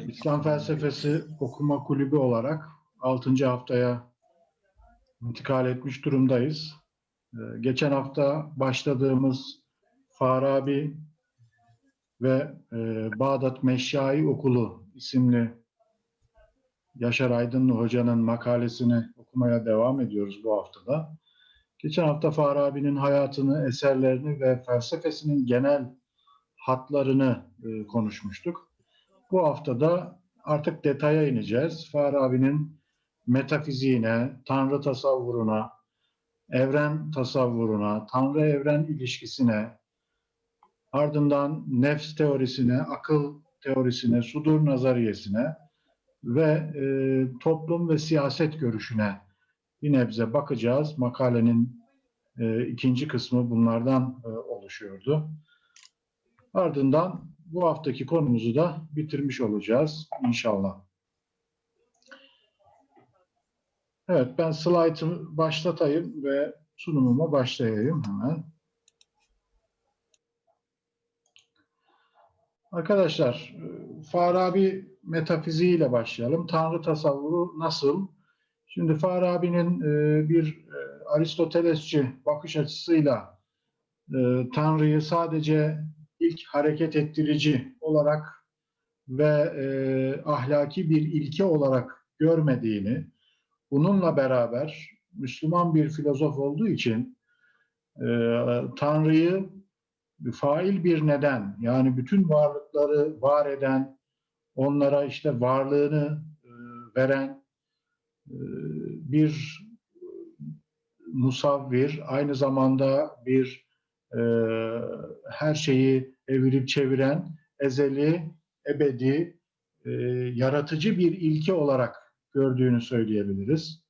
İslam Felsefesi Okuma Kulübü olarak 6. haftaya intikal etmiş durumdayız. Ee, Geçen hafta başladığımız Farabi ve e, Bağdat Meşyai Okulu isimli Yaşar Aydınlı Hoca'nın makalesini okumaya devam ediyoruz bu haftada. Geçen hafta Farabi'nin hayatını, eserlerini ve felsefesinin genel hatlarını e, konuşmuştuk. Bu haftada artık detaya ineceğiz. Farabi'nin metafiziğine, tanrı tasavvuruna, evren tasavvuruna, tanrı evren ilişkisine, ardından nefs teorisine, akıl teorisine, sudur nazariyesine ve e, toplum ve siyaset görüşüne bir nebze bakacağız. Makalenin e, ikinci kısmı bunlardan e, oluşuyordu. Ardından bu haftaki konumuzu da bitirmiş olacağız inşallah. Evet ben slaytı başlatayım ve sunumuma başlayayım hemen. Arkadaşlar Farabi metafiziğiyle başlayalım. Tanrı tasavvuru nasıl? Şimdi Farabi'nin bir Aristotelesçi bakış açısıyla Tanrı'yı sadece ilk hareket ettirici olarak ve e, ahlaki bir ilke olarak görmediğini, bununla beraber Müslüman bir filozof olduğu için e, Tanrı'yı fail bir neden, yani bütün varlıkları var eden, onlara işte varlığını e, veren e, bir musavvir, aynı zamanda bir e, her şeyi evirip çeviren ezeli, ebedi, e, yaratıcı bir ilke olarak gördüğünü söyleyebiliriz.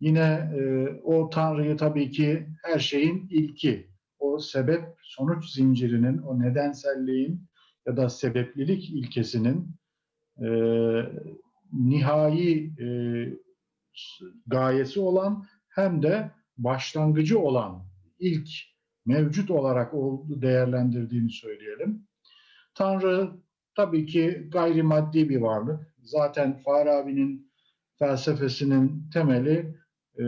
Yine e, o Tanrı'yı tabii ki her şeyin ilki, o sebep sonuç zincirinin, o nedenselliğin ya da sebeplilik ilkesinin e, nihai e, gayesi olan hem de başlangıcı olan ilk mevcut olarak değerlendirdiğini söyleyelim. Tanrı tabii ki gayrimaddi bir varlık. Zaten Farabi'nin felsefesinin temeli e,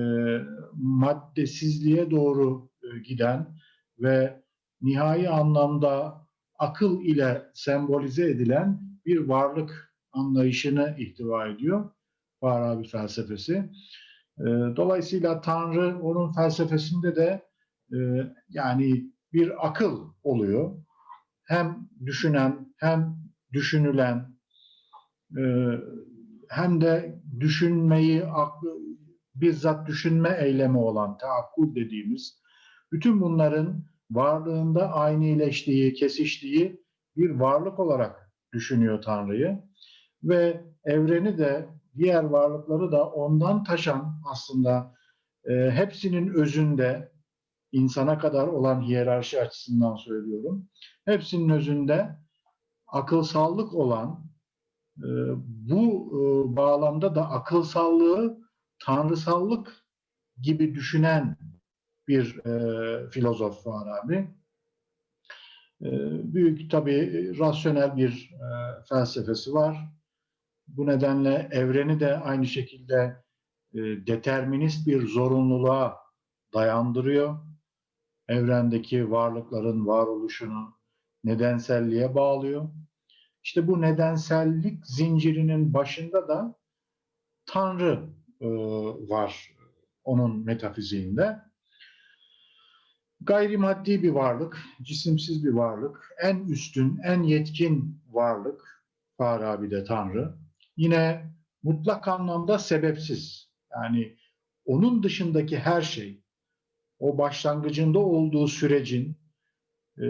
maddesizliğe doğru e, giden ve nihai anlamda akıl ile sembolize edilen bir varlık anlayışını ihtiva ediyor Farabi felsefesi. E, dolayısıyla Tanrı onun felsefesinde de yani bir akıl oluyor. Hem düşünen hem düşünülen e, hem de düşünmeyi bizzat düşünme eylemi olan taakkul dediğimiz bütün bunların varlığında aynileştiği, kesiştiği bir varlık olarak düşünüyor Tanrı'yı ve evreni de diğer varlıkları da ondan taşan aslında e, hepsinin özünde insana kadar olan hiyerarşi açısından söylüyorum. Hepsinin özünde akılsallık olan e, bu e, bağlamda da akılsallığı tanrısallık gibi düşünen bir e, filozof Farabi. E, büyük tabii rasyonel bir e, felsefesi var. Bu nedenle evreni de aynı şekilde e, determinist bir zorunluluğa dayandırıyor evrendeki varlıkların varoluşunu nedenselliğe bağlıyor. İşte bu nedensellik zincirinin başında da Tanrı e, var onun metafiziğinde. Gayrimaddi bir varlık, cisimsiz bir varlık, en üstün, en yetkin varlık Farabi'de Tanrı. Yine mutlak anlamda sebepsiz. Yani onun dışındaki her şey, o başlangıcında olduğu sürecin e,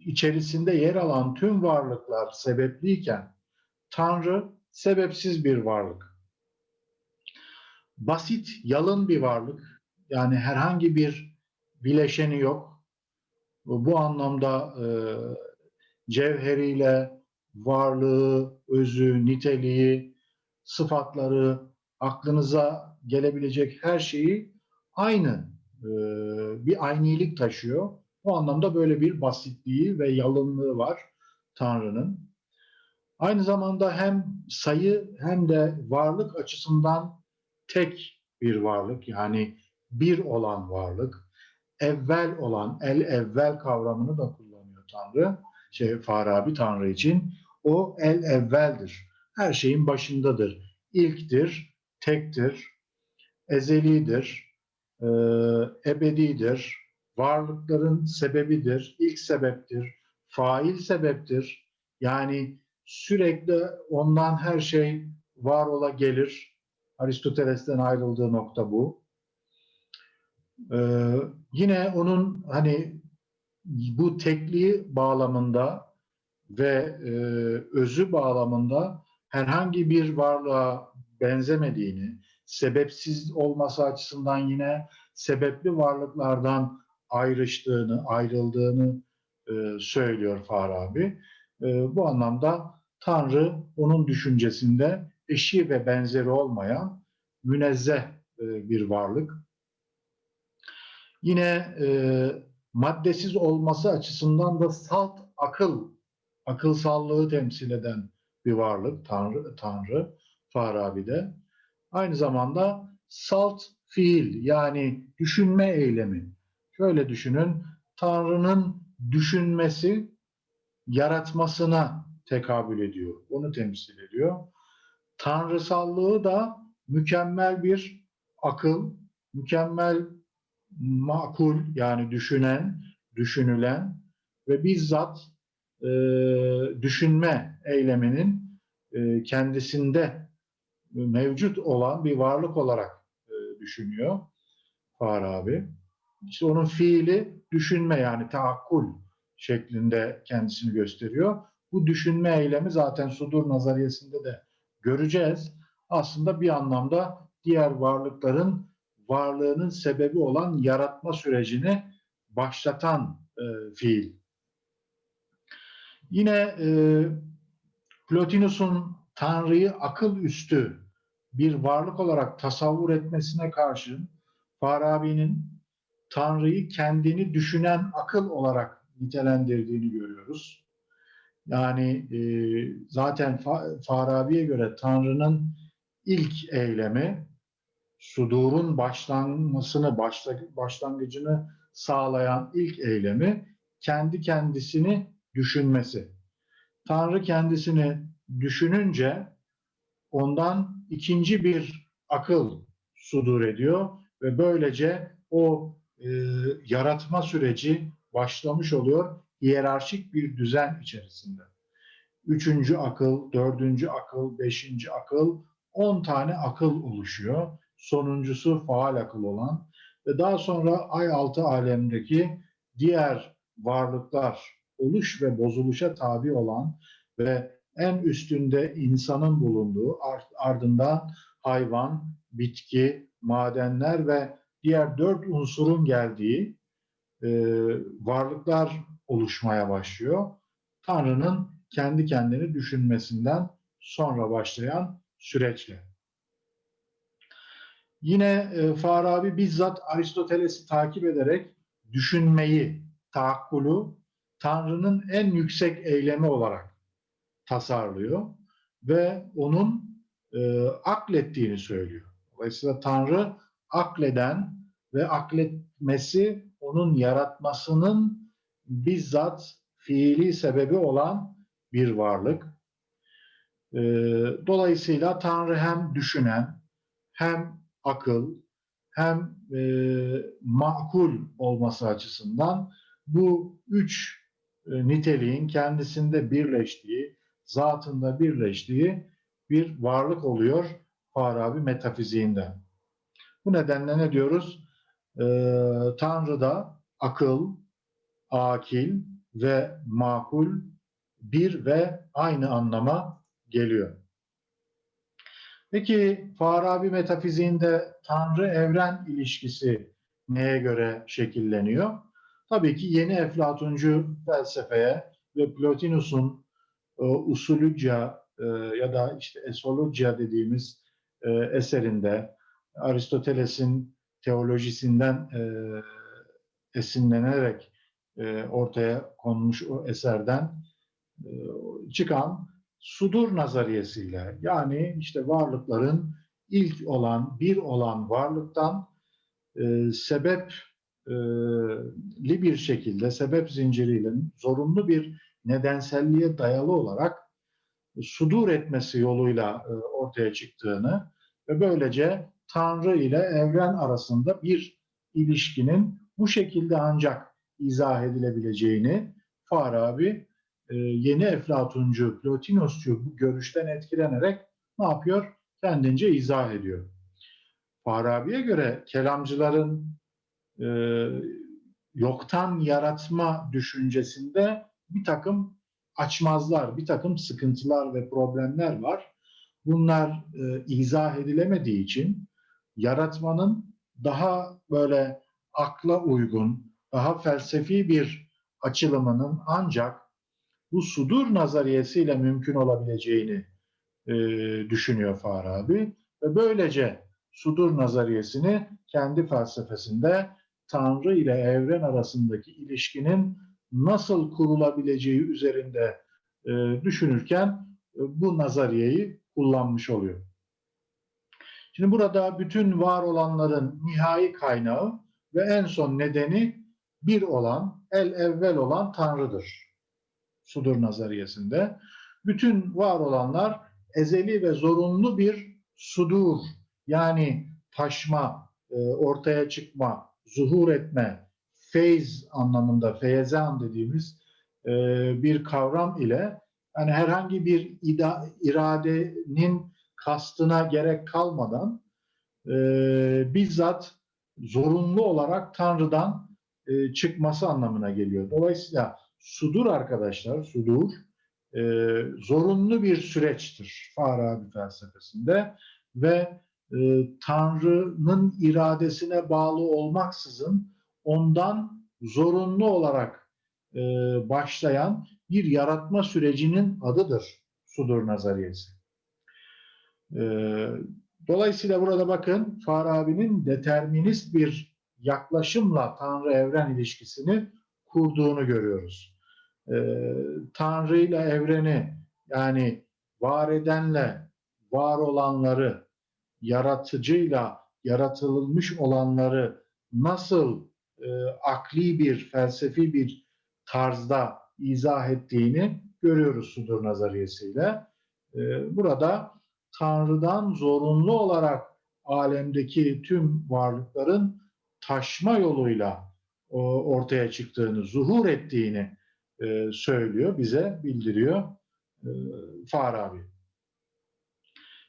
içerisinde yer alan tüm varlıklar sebepliyken Tanrı sebepsiz bir varlık. Basit, yalın bir varlık. Yani herhangi bir bileşeni yok. Bu anlamda e, cevheriyle varlığı, özü, niteliği, sıfatları, aklınıza gelebilecek her şeyi aynı e, bir aynilik taşıyor. O anlamda böyle bir basitliği ve yalınlığı var Tanrı'nın. Aynı zamanda hem sayı hem de varlık açısından tek bir varlık yani bir olan varlık, evvel olan el evvel kavramını da kullanıyor Tanrı. Şey Farabi Tanrı için o el evveldir. Her şeyin başındadır. İlktir, tektir, ezelidir, e, ebedidir, varlıkların sebebidir, ilk sebeptir, fail sebeptir. Yani sürekli ondan her şey var ola gelir. Aristoteles'ten ayrıldığı nokta bu. Ee, yine onun hani bu tekliği bağlamında ve e, özü bağlamında herhangi bir varlığa benzemediğini, sebepsiz olması açısından yine sebepli varlıklardan ayrıştığını, ayrıldığını e, söylüyor Farabi. E, bu anlamda Tanrı onun düşüncesinde eşi ve benzeri olmayan münezzeh e, bir varlık. Yine e, maddesiz olması açısından da salt akıl, akılsallığı temsil eden bir varlık Tanrı, Tanrı Farabi'de. Aynı zamanda salt fiil yani düşünme eylemi. Şöyle düşünün, Tanrı'nın düşünmesi yaratmasına tekabül ediyor. Onu temsil ediyor. Tanrısallığı da mükemmel bir akıl, mükemmel makul yani düşünen, düşünülen ve bizzat e, düşünme eyleminin e, kendisinde mevcut olan bir varlık olarak e, düşünüyor Farabi. İşte onun fiili düşünme yani taakkul şeklinde kendisini gösteriyor. Bu düşünme eylemi zaten sudur nazariyesinde de göreceğiz. Aslında bir anlamda diğer varlıkların varlığının sebebi olan yaratma sürecini başlatan e, fiil. Yine e, Plotinus'un Tanrı'yı akıl üstü bir varlık olarak tasavvur etmesine karşın Farabi'nin Tanrı'yı kendini düşünen akıl olarak nitelendirdiğini görüyoruz. Yani e, zaten Farabi'ye göre Tanrı'nın ilk eylemi sudurun başlanmasını, başlangıcını sağlayan ilk eylemi kendi kendisini düşünmesi. Tanrı kendisini düşününce ondan ikinci bir akıl sudur ediyor ve böylece o e, yaratma süreci başlamış oluyor hiyerarşik bir düzen içerisinde. Üçüncü akıl, dördüncü akıl, beşinci akıl, on tane akıl oluşuyor. Sonuncusu faal akıl olan ve daha sonra ay altı alemdeki diğer varlıklar oluş ve bozuluşa tabi olan ve en üstünde insanın bulunduğu ardından hayvan, bitki, madenler ve diğer dört unsurun geldiği e, varlıklar oluşmaya başlıyor. Tanrı'nın kendi kendini düşünmesinden sonra başlayan süreçle. Yine e, Farabi bizzat Aristoteles'i takip ederek düşünmeyi, taakkulu Tanrı'nın en yüksek eylemi olarak tasarlıyor ve onun e, aklettiğini söylüyor. Dolayısıyla Tanrı akleden ve akletmesi onun yaratmasının bizzat fiili sebebi olan bir varlık. E, dolayısıyla Tanrı hem düşünen, hem akıl, hem e, makul olması açısından bu üç e, niteliğin kendisinde birleştiği, zatında birleştiği bir varlık oluyor Farabi metafiziğinde. Bu nedenle ne diyoruz? Ee, Tanrı'da akıl, akil ve makul bir ve aynı anlama geliyor. Peki Farabi metafiziğinde Tanrı-evren ilişkisi neye göre şekilleniyor? Tabii ki yeni Eflatuncu felsefeye ve Plotinus'un e, usulüca e, ya da işte esologia dediğimiz e, eserinde Aristoteles'in teolojisinden e, esinlenerek ortaya konmuş o eserden çıkan sudur nazariyesiyle yani işte varlıkların ilk olan, bir olan varlıktan e, sebepli bir şekilde, sebep zinciriyle zorunlu bir nedenselliğe dayalı olarak sudur etmesi yoluyla e, ortaya çıktığını ve böylece Tanrı ile evren arasında bir ilişkinin bu şekilde ancak izah edilebileceğini Farabi e, yeni Eflatuncu, Plotinosçu bu görüşten etkilenerek ne yapıyor? Kendince izah ediyor. Farabi'ye göre kelamcıların e, yoktan yaratma düşüncesinde bir takım açmazlar, bir takım sıkıntılar ve problemler var. Bunlar e, izah edilemediği için yaratmanın daha böyle akla uygun, daha felsefi bir açılımının ancak bu sudur nazariyesiyle mümkün olabileceğini e, düşünüyor Farabi ve böylece sudur nazariyesini kendi felsefesinde Tanrı ile evren arasındaki ilişkinin nasıl kurulabileceği üzerinde e, düşünürken e, bu nazariyeyi kullanmış oluyor. Şimdi burada bütün var olanların nihai kaynağı ve en son nedeni bir olan, el evvel olan Tanrı'dır. Sudur nazariyesinde. Bütün var olanlar ezeli ve zorunlu bir sudur yani taşma, e, ortaya çıkma, zuhur etme, feyz anlamında feyezan dediğimiz e, bir kavram ile yani herhangi bir ida, iradenin kastına gerek kalmadan e, bizzat zorunlu olarak Tanrı'dan e, çıkması anlamına geliyor. Dolayısıyla sudur arkadaşlar, sudur e, zorunlu bir süreçtir Farabi felsefesinde ve e, Tanrı'nın iradesine bağlı olmaksızın ondan zorunlu olarak e, başlayan bir yaratma sürecinin adıdır sudur nazariyesi. E, dolayısıyla burada bakın Farabi'nin determinist bir yaklaşımla Tanrı-evren ilişkisini kurduğunu görüyoruz. E, Tanrı ile evreni yani var edenle var olanları, yaratıcıyla yaratılmış olanları nasıl e, akli bir, felsefi bir tarzda izah ettiğini görüyoruz Sudur nazariyesiyle. E, burada Tanrı'dan zorunlu olarak alemdeki tüm varlıkların taşma yoluyla o, ortaya çıktığını, zuhur ettiğini e, söylüyor, bize bildiriyor e, Farabi.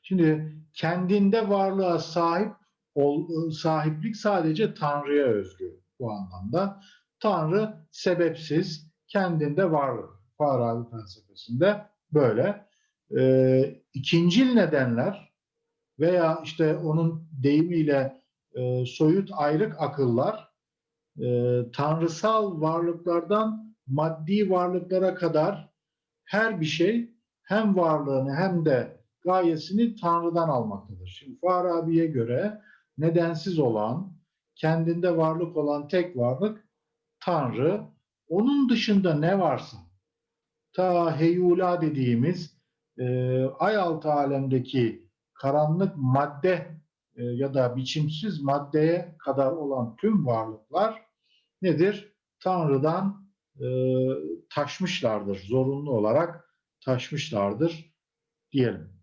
Şimdi kendinde varlığa sahip ol, sahiplik sadece Tanrı'ya özgü bu anlamda. Tanrı sebepsiz, kendinde varlık. Farabi felsefesinde böyle. E, ikincil nedenler veya işte onun deyimiyle e, soyut ayrık akıllar e, tanrısal varlıklardan maddi varlıklara kadar her bir şey hem varlığını hem de gayesini Tanrı'dan almaktadır. Şimdi Farabi'ye göre nedensiz olan, kendinde varlık olan tek varlık Tanrı. Onun dışında ne varsa, ta heyula dediğimiz e, ay altı alemdeki karanlık madde e, ya da biçimsiz maddeye kadar olan tüm varlıklar nedir? Tanrı'dan e, taşmışlardır, zorunlu olarak taşmışlardır diyelim.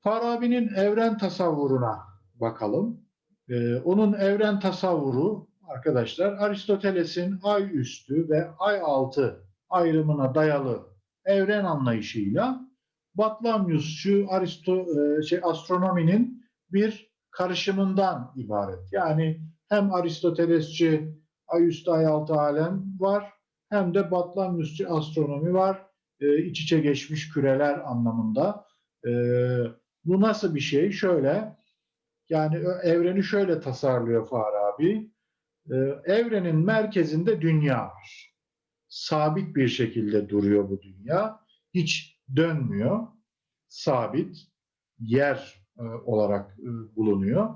Farabi'nin evren tasavvuruna bakalım. Ee, onun evren tasavvuru arkadaşlar Aristoteles'in ay üstü ve ay altı ayrımına dayalı evren anlayışıyla Batlamyusçu Aristo e, şey astronominin bir karışımından ibaret. Yani hem Aristotelesçi ay üstü ay altı alem var hem de Batlamyusçu astronomi var. E, iç içe geçmiş küreler anlamında. E, bu nasıl bir şey? Şöyle, yani evreni şöyle tasarlıyor Farabi. Ee, evrenin merkezinde dünya var. Sabit bir şekilde duruyor bu dünya. Hiç dönmüyor. Sabit yer e, olarak e, bulunuyor.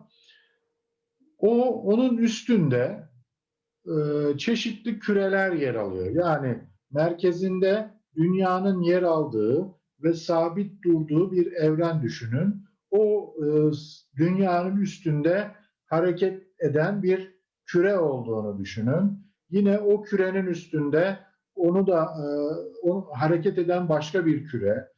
O onun üstünde e, çeşitli küreler yer alıyor. Yani merkezinde dünyanın yer aldığı ve sabit durduğu bir evren düşünün. O e, dünyanın üstünde hareket eden bir küre olduğunu düşünün. Yine o kürenin üstünde onu da e, onu, hareket eden başka bir küre.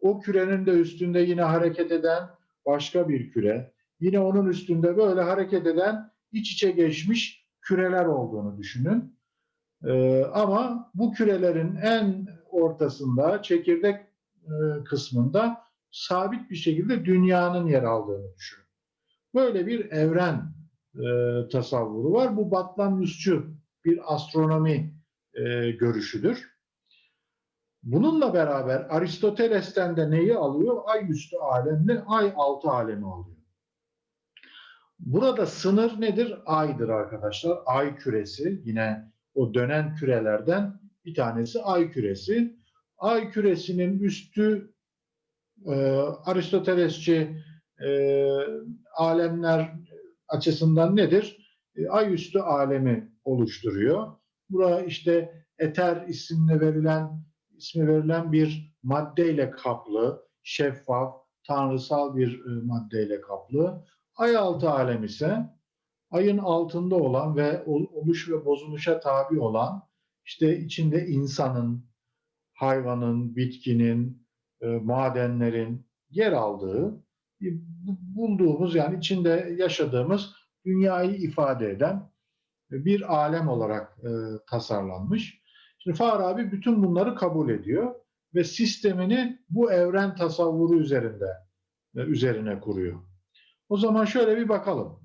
O kürenin de üstünde yine hareket eden başka bir küre. Yine onun üstünde böyle hareket eden iç içe geçmiş küreler olduğunu düşünün. Ee, ama bu kürelerin en ortasında, çekirdek e, kısmında sabit bir şekilde dünyanın yer aldığını düşünün. Böyle bir evren e, tasavvuru var. Bu Batlamyusçu bir astronomi e, görüşüdür. Bununla beraber Aristoteles'ten de neyi alıyor? Ay üstü alemle ay altı alemi alıyor. Burada sınır nedir? Aydır arkadaşlar. Ay küresi yine o dönen kürelerden bir tanesi ay küresi. Ay küresinin üstü e, Aristotelesçi e, alemler açısından nedir? E, ay üstü alemi oluşturuyor. Bura işte eter isimle verilen ismi verilen bir maddeyle kaplı, şeffaf, tanrısal bir e, maddeyle kaplı. Ay altı alem ise ayın altında olan ve oluş ve bozuluşa tabi olan işte içinde insanın, hayvanın, bitkinin, e, madenlerin yer aldığı bulduğumuz yani içinde yaşadığımız dünyayı ifade eden bir alem olarak e, tasarlanmış. Şimdi Farabi bütün bunları kabul ediyor ve sistemini bu evren tasavvuru üzerinde e, üzerine kuruyor. O zaman şöyle bir bakalım.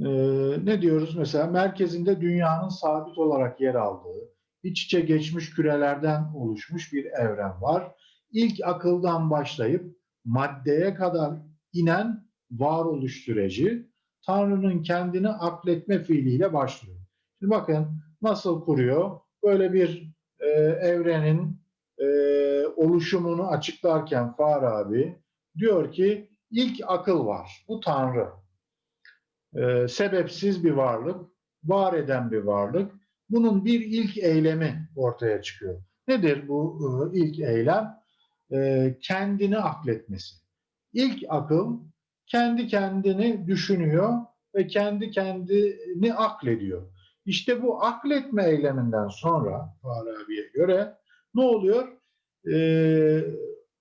Ee, ne diyoruz mesela? Merkezinde dünyanın sabit olarak yer aldığı, iç içe geçmiş kürelerden oluşmuş bir evren var. İlk akıldan başlayıp maddeye kadar inen varoluş süreci Tanrı'nın kendini akletme fiiliyle başlıyor. Şimdi bakın nasıl kuruyor? Böyle bir e, evrenin e, oluşumunu açıklarken Farabi diyor ki ilk akıl var. Bu Tanrı. E, sebepsiz bir varlık, var eden bir varlık. Bunun bir ilk eylemi ortaya çıkıyor. Nedir bu e, ilk eylem? E, kendini akletmesi. İlk akıl kendi kendini düşünüyor ve kendi kendini aklediyor. İşte bu akletme eyleminden sonra Farabi'ye göre ne oluyor? Ee,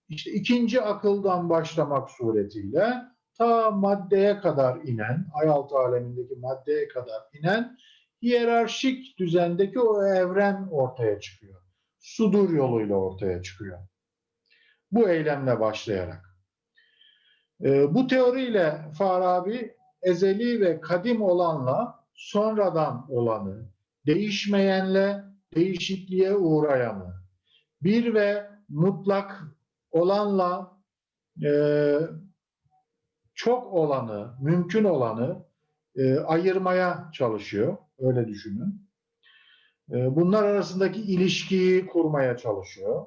işte ikinci akıldan başlamak suretiyle ta maddeye kadar inen, ayaltı alemindeki maddeye kadar inen hiyerarşik düzendeki o evren ortaya çıkıyor. Sudur yoluyla ortaya çıkıyor. Bu eylemle başlayarak. Ee, bu teoriyle Farabi ezeli ve kadim olanla sonradan olanı, değişmeyenle değişikliğe uğrayanı, bir ve mutlak olanla e, çok olanı, mümkün olanı e, ayırmaya çalışıyor. Öyle düşünün. E, bunlar arasındaki ilişkiyi kurmaya çalışıyor.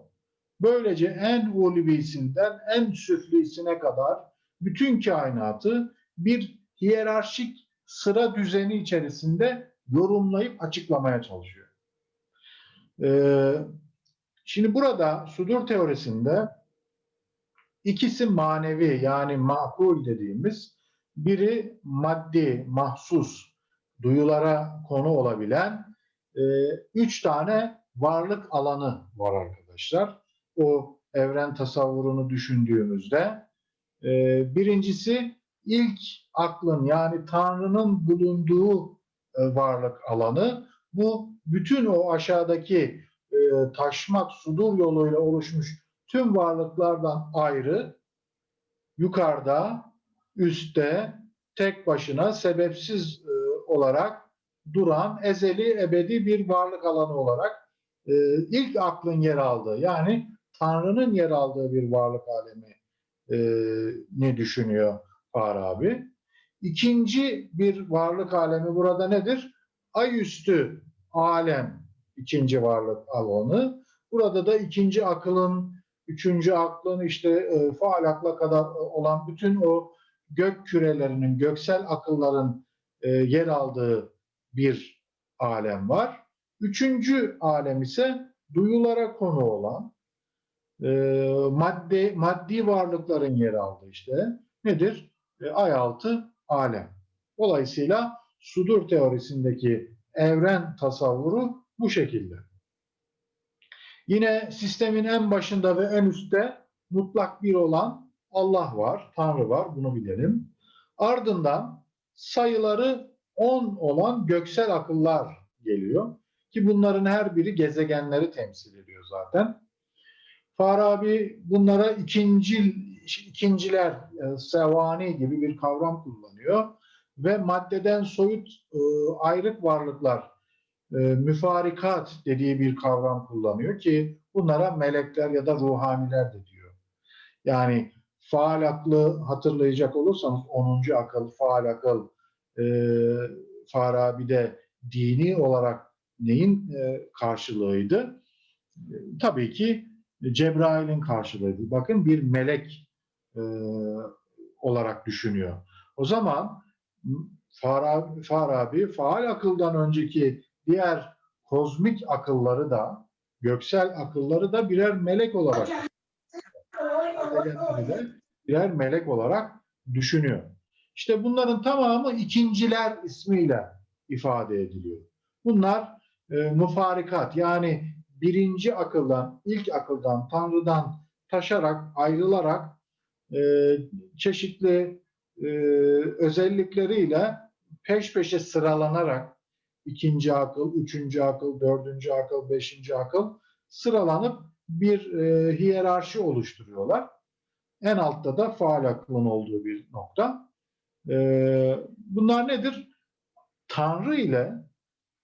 Böylece en ulvisinden en süflisine kadar bütün kainatı bir hiyerarşik sıra düzeni içerisinde yorumlayıp açıklamaya çalışıyor. Ee, şimdi burada sudur teorisinde ikisi manevi yani makul dediğimiz biri maddi, mahsus, duyulara konu olabilen e, üç tane varlık alanı var arkadaşlar. O evren tasavvurunu düşündüğümüzde e, birincisi ilk aklın yani Tanrı'nın bulunduğu e, varlık alanı bu bütün o aşağıdaki e, taşmak sudur yoluyla oluşmuş tüm varlıklardan ayrı yukarıda üstte tek başına sebepsiz e, olarak duran ezeli ebedi bir varlık alanı olarak ilk aklın yer aldığı yani Tanrı'nın yer aldığı bir varlık alemi ne düşünüyor Farabi. İkinci bir varlık alemi burada nedir? Ayüstü alem ikinci varlık alanı. Burada da ikinci akılın, üçüncü aklın işte e, faal akla kadar olan bütün o gök kürelerinin, göksel akılların e, yer aldığı bir alem var. Üçüncü alem ise duyulara konu olan e, madde maddi varlıkların yer aldığı işte nedir? E, ay altı alem. Dolayısıyla sudur teorisindeki evren tasavvuru bu şekilde. Yine sistemin en başında ve en üstte mutlak bir olan Allah var, Tanrı var, bunu bilelim. Ardından sayıları 10 olan göksel akıllar geliyor. Ki bunların her biri gezegenleri temsil ediyor zaten. Farabi bunlara ikincil, ikinciler, e, sevani gibi bir kavram kullanıyor. Ve maddeden soyut e, ayrık varlıklar, e, müfarikat dediği bir kavram kullanıyor ki bunlara melekler ya da ruhaniler de diyor. Yani faal aklı hatırlayacak olursanız 10. akıl, faal akıl e, Farabi'de dini olarak neyin e, karşılığıydı? E, tabii ki Cebrail'in karşılığıydı. Bakın bir melek e, olarak düşünüyor. O zaman Farabi, Farabi faal akıldan önceki diğer kozmik akılları da göksel akılları da birer melek olarak birer melek olarak düşünüyor. İşte bunların tamamı ikinciler ismiyle ifade ediliyor. Bunlar e, müfarikat yani birinci akıldan, ilk akıldan, Tanrı'dan taşarak, ayrılarak e, çeşitli e, özellikleriyle peş peşe sıralanarak ikinci akıl, üçüncü akıl, dördüncü akıl, beşinci akıl sıralanıp bir e, hiyerarşi oluşturuyorlar. En altta da faal aklın olduğu bir nokta. E, bunlar nedir? Tanrı ile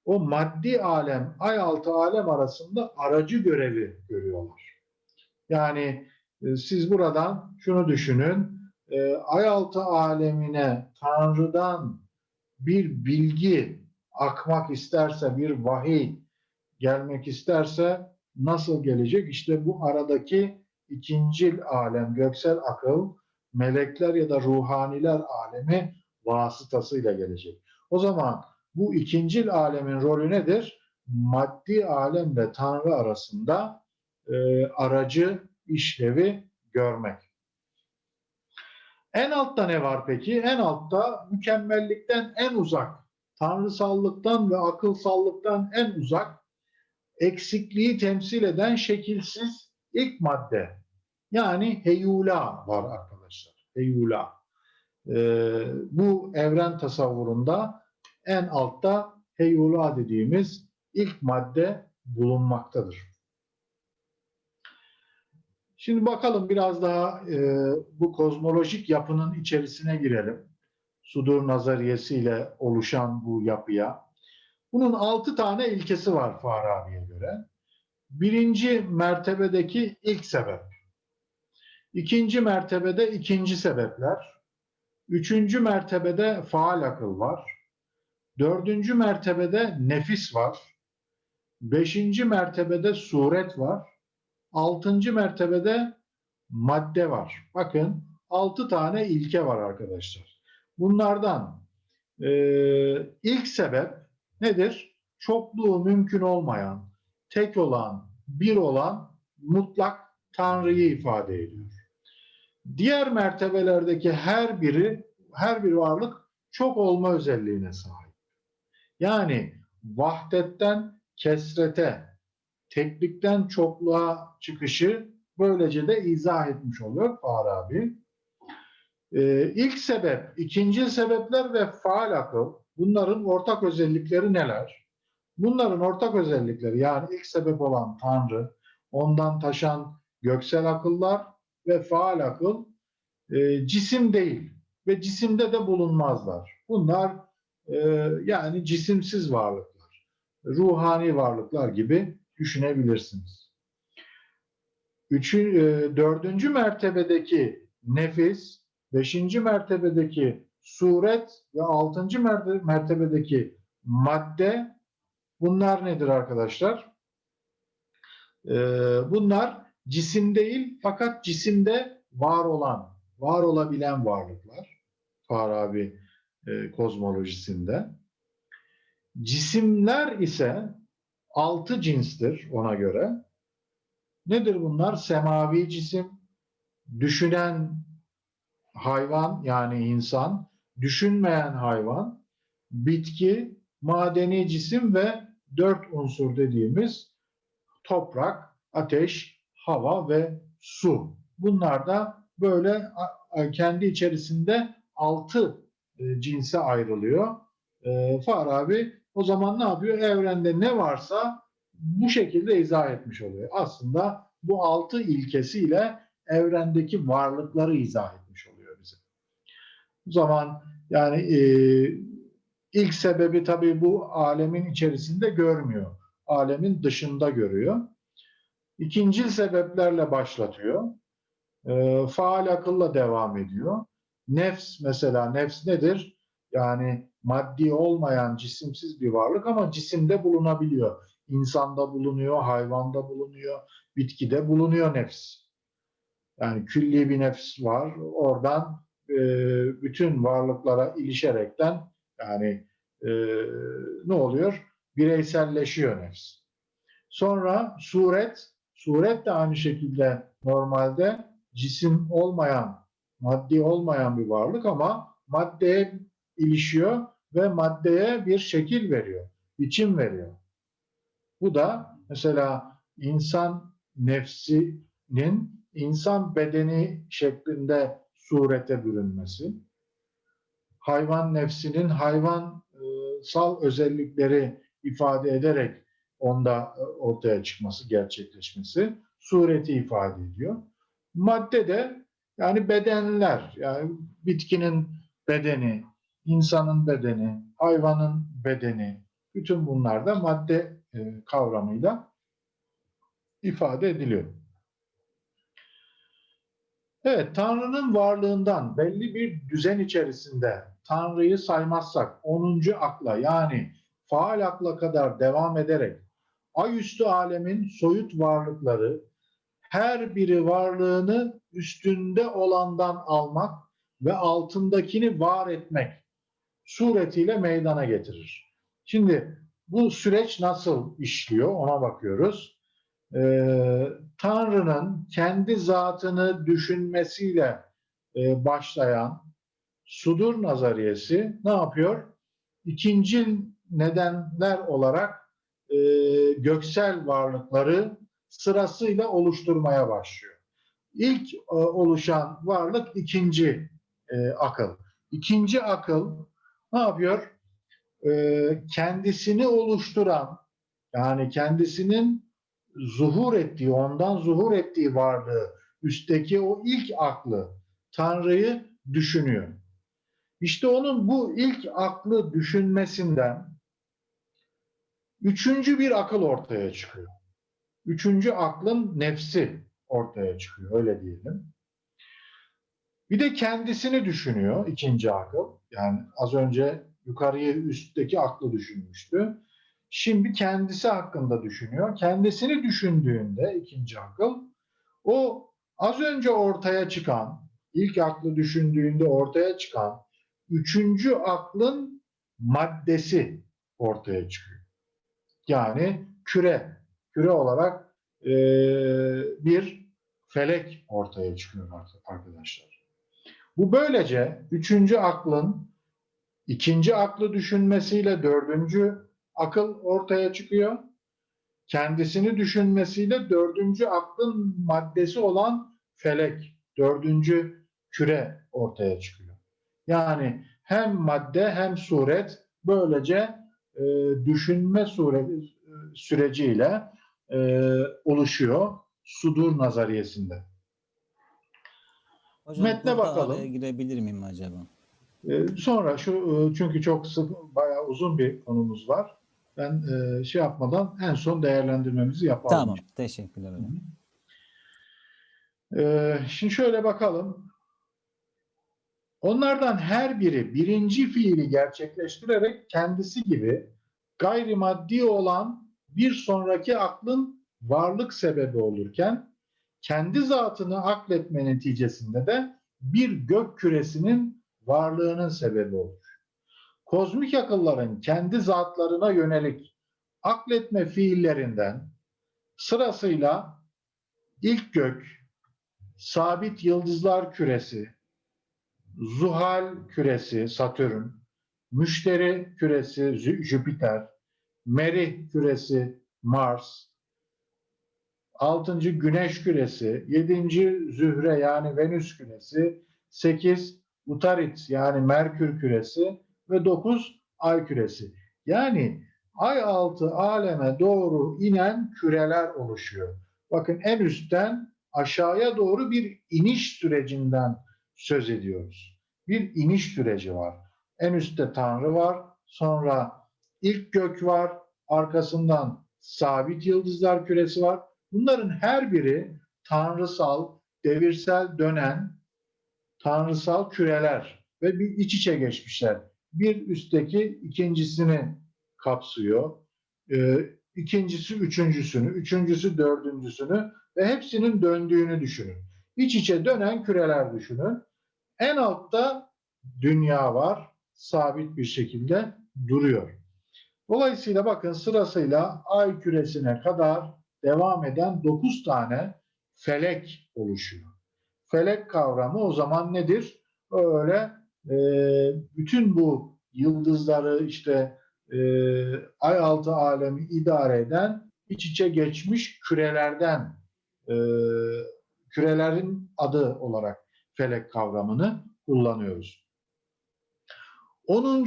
o maddi alem, ay altı alem arasında aracı görevi görüyorlar. Yani e, siz buradan şunu düşünün, e, ay altı alemine Tanrı'dan bir bilgi akmak isterse, bir vahiy gelmek isterse nasıl gelecek? İşte bu aradaki ikincil alem, göksel akıl, melekler ya da ruhaniler alemi vasıtasıyla gelecek. O zaman bu ikincil alemin rolü nedir? Maddi alemle Tanrı arasında e, aracı işlevi görmek. En altta ne var peki? En altta mükemmellikten en uzak, tanrısallıktan ve akılsallıktan en uzak, eksikliği temsil eden şekilsiz ilk madde. Yani heyula var arkadaşlar. Heyula. Ee, bu evren tasavvurunda en altta heyula dediğimiz ilk madde bulunmaktadır. Şimdi bakalım biraz daha e, bu kozmolojik yapının içerisine girelim. Sudur nazariyesiyle oluşan bu yapıya. Bunun altı tane ilkesi var Farabi'ye göre. Birinci mertebedeki ilk sebep. İkinci mertebede ikinci sebepler. Üçüncü mertebede faal akıl var. Dördüncü mertebede nefis var. Beşinci mertebede suret var. Altıncı mertebede madde var. Bakın altı tane ilke var arkadaşlar. Bunlardan e, ilk sebep nedir? Çokluğu mümkün olmayan, tek olan, bir olan mutlak Tanrı'yı ifade ediyor. Diğer mertebelerdeki her biri, her bir varlık çok olma özelliğine sahip. Yani vahdetten kesrete, teklikten çokluğa çıkışı böylece de izah etmiş oluyor Farabi. Ee, ilk sebep, ikinci sebepler ve faal akıl bunların ortak özellikleri neler? Bunların ortak özellikleri yani ilk sebep olan Tanrı, ondan taşan göksel akıllar ve faal akıl e, cisim değil ve cisimde de bulunmazlar. Bunlar e, yani cisimsiz varlıklar, ruhani varlıklar gibi düşünebilirsiniz. Üçün, e, dördüncü mertebedeki nefis, beşinci mertebedeki suret ve altıncı mertebedeki madde bunlar nedir arkadaşlar? E, bunlar cisim değil fakat cisimde var olan, var olabilen varlıklar. Farabi e, kozmolojisinde. Cisimler ise altı cinstir ona göre. Nedir bunlar? Semavi cisim, düşünen hayvan yani insan, düşünmeyen hayvan, bitki, madeni cisim ve dört unsur dediğimiz toprak, ateş, hava ve su. Bunlar da böyle kendi içerisinde altı e, cinse ayrılıyor. E, Farabi o zaman ne yapıyor? Evrende ne varsa bu şekilde izah etmiş oluyor. Aslında bu altı ilkesiyle evrendeki varlıkları izah etmiş oluyor bize. O zaman yani e, ilk sebebi tabii bu alemin içerisinde görmüyor. Alemin dışında görüyor. İkincil sebeplerle başlatıyor. E, faal akılla devam ediyor. Nefs mesela nefs nedir? Yani maddi olmayan cisimsiz bir varlık ama cisimde bulunabiliyor. İnsanda bulunuyor, hayvanda bulunuyor, bitkide bulunuyor nefs. Yani külli bir nefs var. Oradan e, bütün varlıklara ilişerekten yani e, ne oluyor? Bireyselleşiyor nefs. Sonra suret, suret de aynı şekilde normalde cisim olmayan, maddi olmayan bir varlık ama maddeye ilişiyor ve maddeye bir şekil veriyor, biçim veriyor. Bu da mesela insan nefsinin insan bedeni şeklinde surete bürünmesi, hayvan nefsinin hayvansal özellikleri ifade ederek onda ortaya çıkması, gerçekleşmesi sureti ifade ediyor. Madde de yani bedenler, yani bitkinin bedeni, insanın bedeni, hayvanın bedeni, bütün bunlar da madde e, kavramıyla ifade ediliyor. Evet, Tanrı'nın varlığından belli bir düzen içerisinde Tanrı'yı saymazsak 10. akla yani faal akla kadar devam ederek ayüstü alemin soyut varlıkları her biri varlığını üstünde olandan almak ve altındakini var etmek suretiyle meydana getirir. Şimdi bu süreç nasıl işliyor ona bakıyoruz. Ee, Tanrı'nın kendi zatını düşünmesiyle e, başlayan sudur nazariyesi ne yapıyor? İkinci nedenler olarak e, göksel varlıkları sırasıyla oluşturmaya başlıyor. İlk e, oluşan varlık ikinci e, akıl. İkinci akıl ne yapıyor? E, kendisini oluşturan yani kendisinin zuhur ettiği, ondan zuhur ettiği varlığı, üstteki o ilk aklı, Tanrı'yı düşünüyor. İşte onun bu ilk aklı düşünmesinden üçüncü bir akıl ortaya çıkıyor. Üçüncü aklın nefsi ortaya çıkıyor, öyle diyelim. Bir de kendisini düşünüyor ikinci akıl. Yani az önce yukarıya üstteki aklı düşünmüştü. Şimdi kendisi hakkında düşünüyor. Kendisini düşündüğünde ikinci akıl o az önce ortaya çıkan, ilk aklı düşündüğünde ortaya çıkan üçüncü aklın maddesi ortaya çıkıyor. Yani küre, küre olarak e, bir felek ortaya çıkıyor arkadaşlar. Bu böylece üçüncü aklın ikinci aklı düşünmesiyle dördüncü akıl ortaya çıkıyor. Kendisini düşünmesiyle dördüncü aklın maddesi olan felek, dördüncü küre ortaya çıkıyor. Yani hem madde hem suret böylece e, düşünme sureti, süreciyle e, oluşuyor sudur nazariyesinde. Hocam Metne bakalım. girebilir miyim acaba? E, sonra şu e, çünkü çok sık bayağı uzun bir konumuz var. Ben e, şey yapmadan en son değerlendirmemizi yapalım. Tamam. Teşekkürler hocam. Ee, şimdi şöyle bakalım. Onlardan her biri birinci fiili gerçekleştirerek kendisi gibi gayrimaddi olan bir sonraki aklın varlık sebebi olurken kendi zatını akletme neticesinde de bir gök küresinin varlığının sebebi olur. Kozmik akılların kendi zatlarına yönelik akletme fiillerinden sırasıyla ilk gök, sabit yıldızlar küresi, Zuhal küresi Satürn, Müşteri küresi Jü- Jüpiter, Merih küresi Mars, altıncı Güneş küresi, yedinci Zühre yani Venüs küresi, sekiz Utarit yani Merkür küresi ve dokuz Ay küresi. Yani ay altı aleme doğru inen küreler oluşuyor. Bakın en üstten aşağıya doğru bir iniş sürecinden söz ediyoruz. Bir iniş süreci var. En üstte Tanrı var, sonra ilk gök var, arkasından sabit yıldızlar küresi var. Bunların her biri tanrısal, devirsel dönen tanrısal küreler ve bir iç içe geçmişler. Bir üstteki ikincisini kapsıyor. Ee, ikincisi üçüncüsünü, üçüncüsü dördüncüsünü ve hepsinin döndüğünü düşünün. İç içe dönen küreler düşünün. En altta dünya var, sabit bir şekilde duruyor. Dolayısıyla bakın sırasıyla ay küresine kadar devam eden 9 tane felek oluşuyor. Felek kavramı o zaman nedir? Öyle e, bütün bu yıldızları işte e, ay altı alemi idare eden iç içe geçmiş kürelerden e, kürelerin adı olarak felek kavramını kullanıyoruz. 10. e,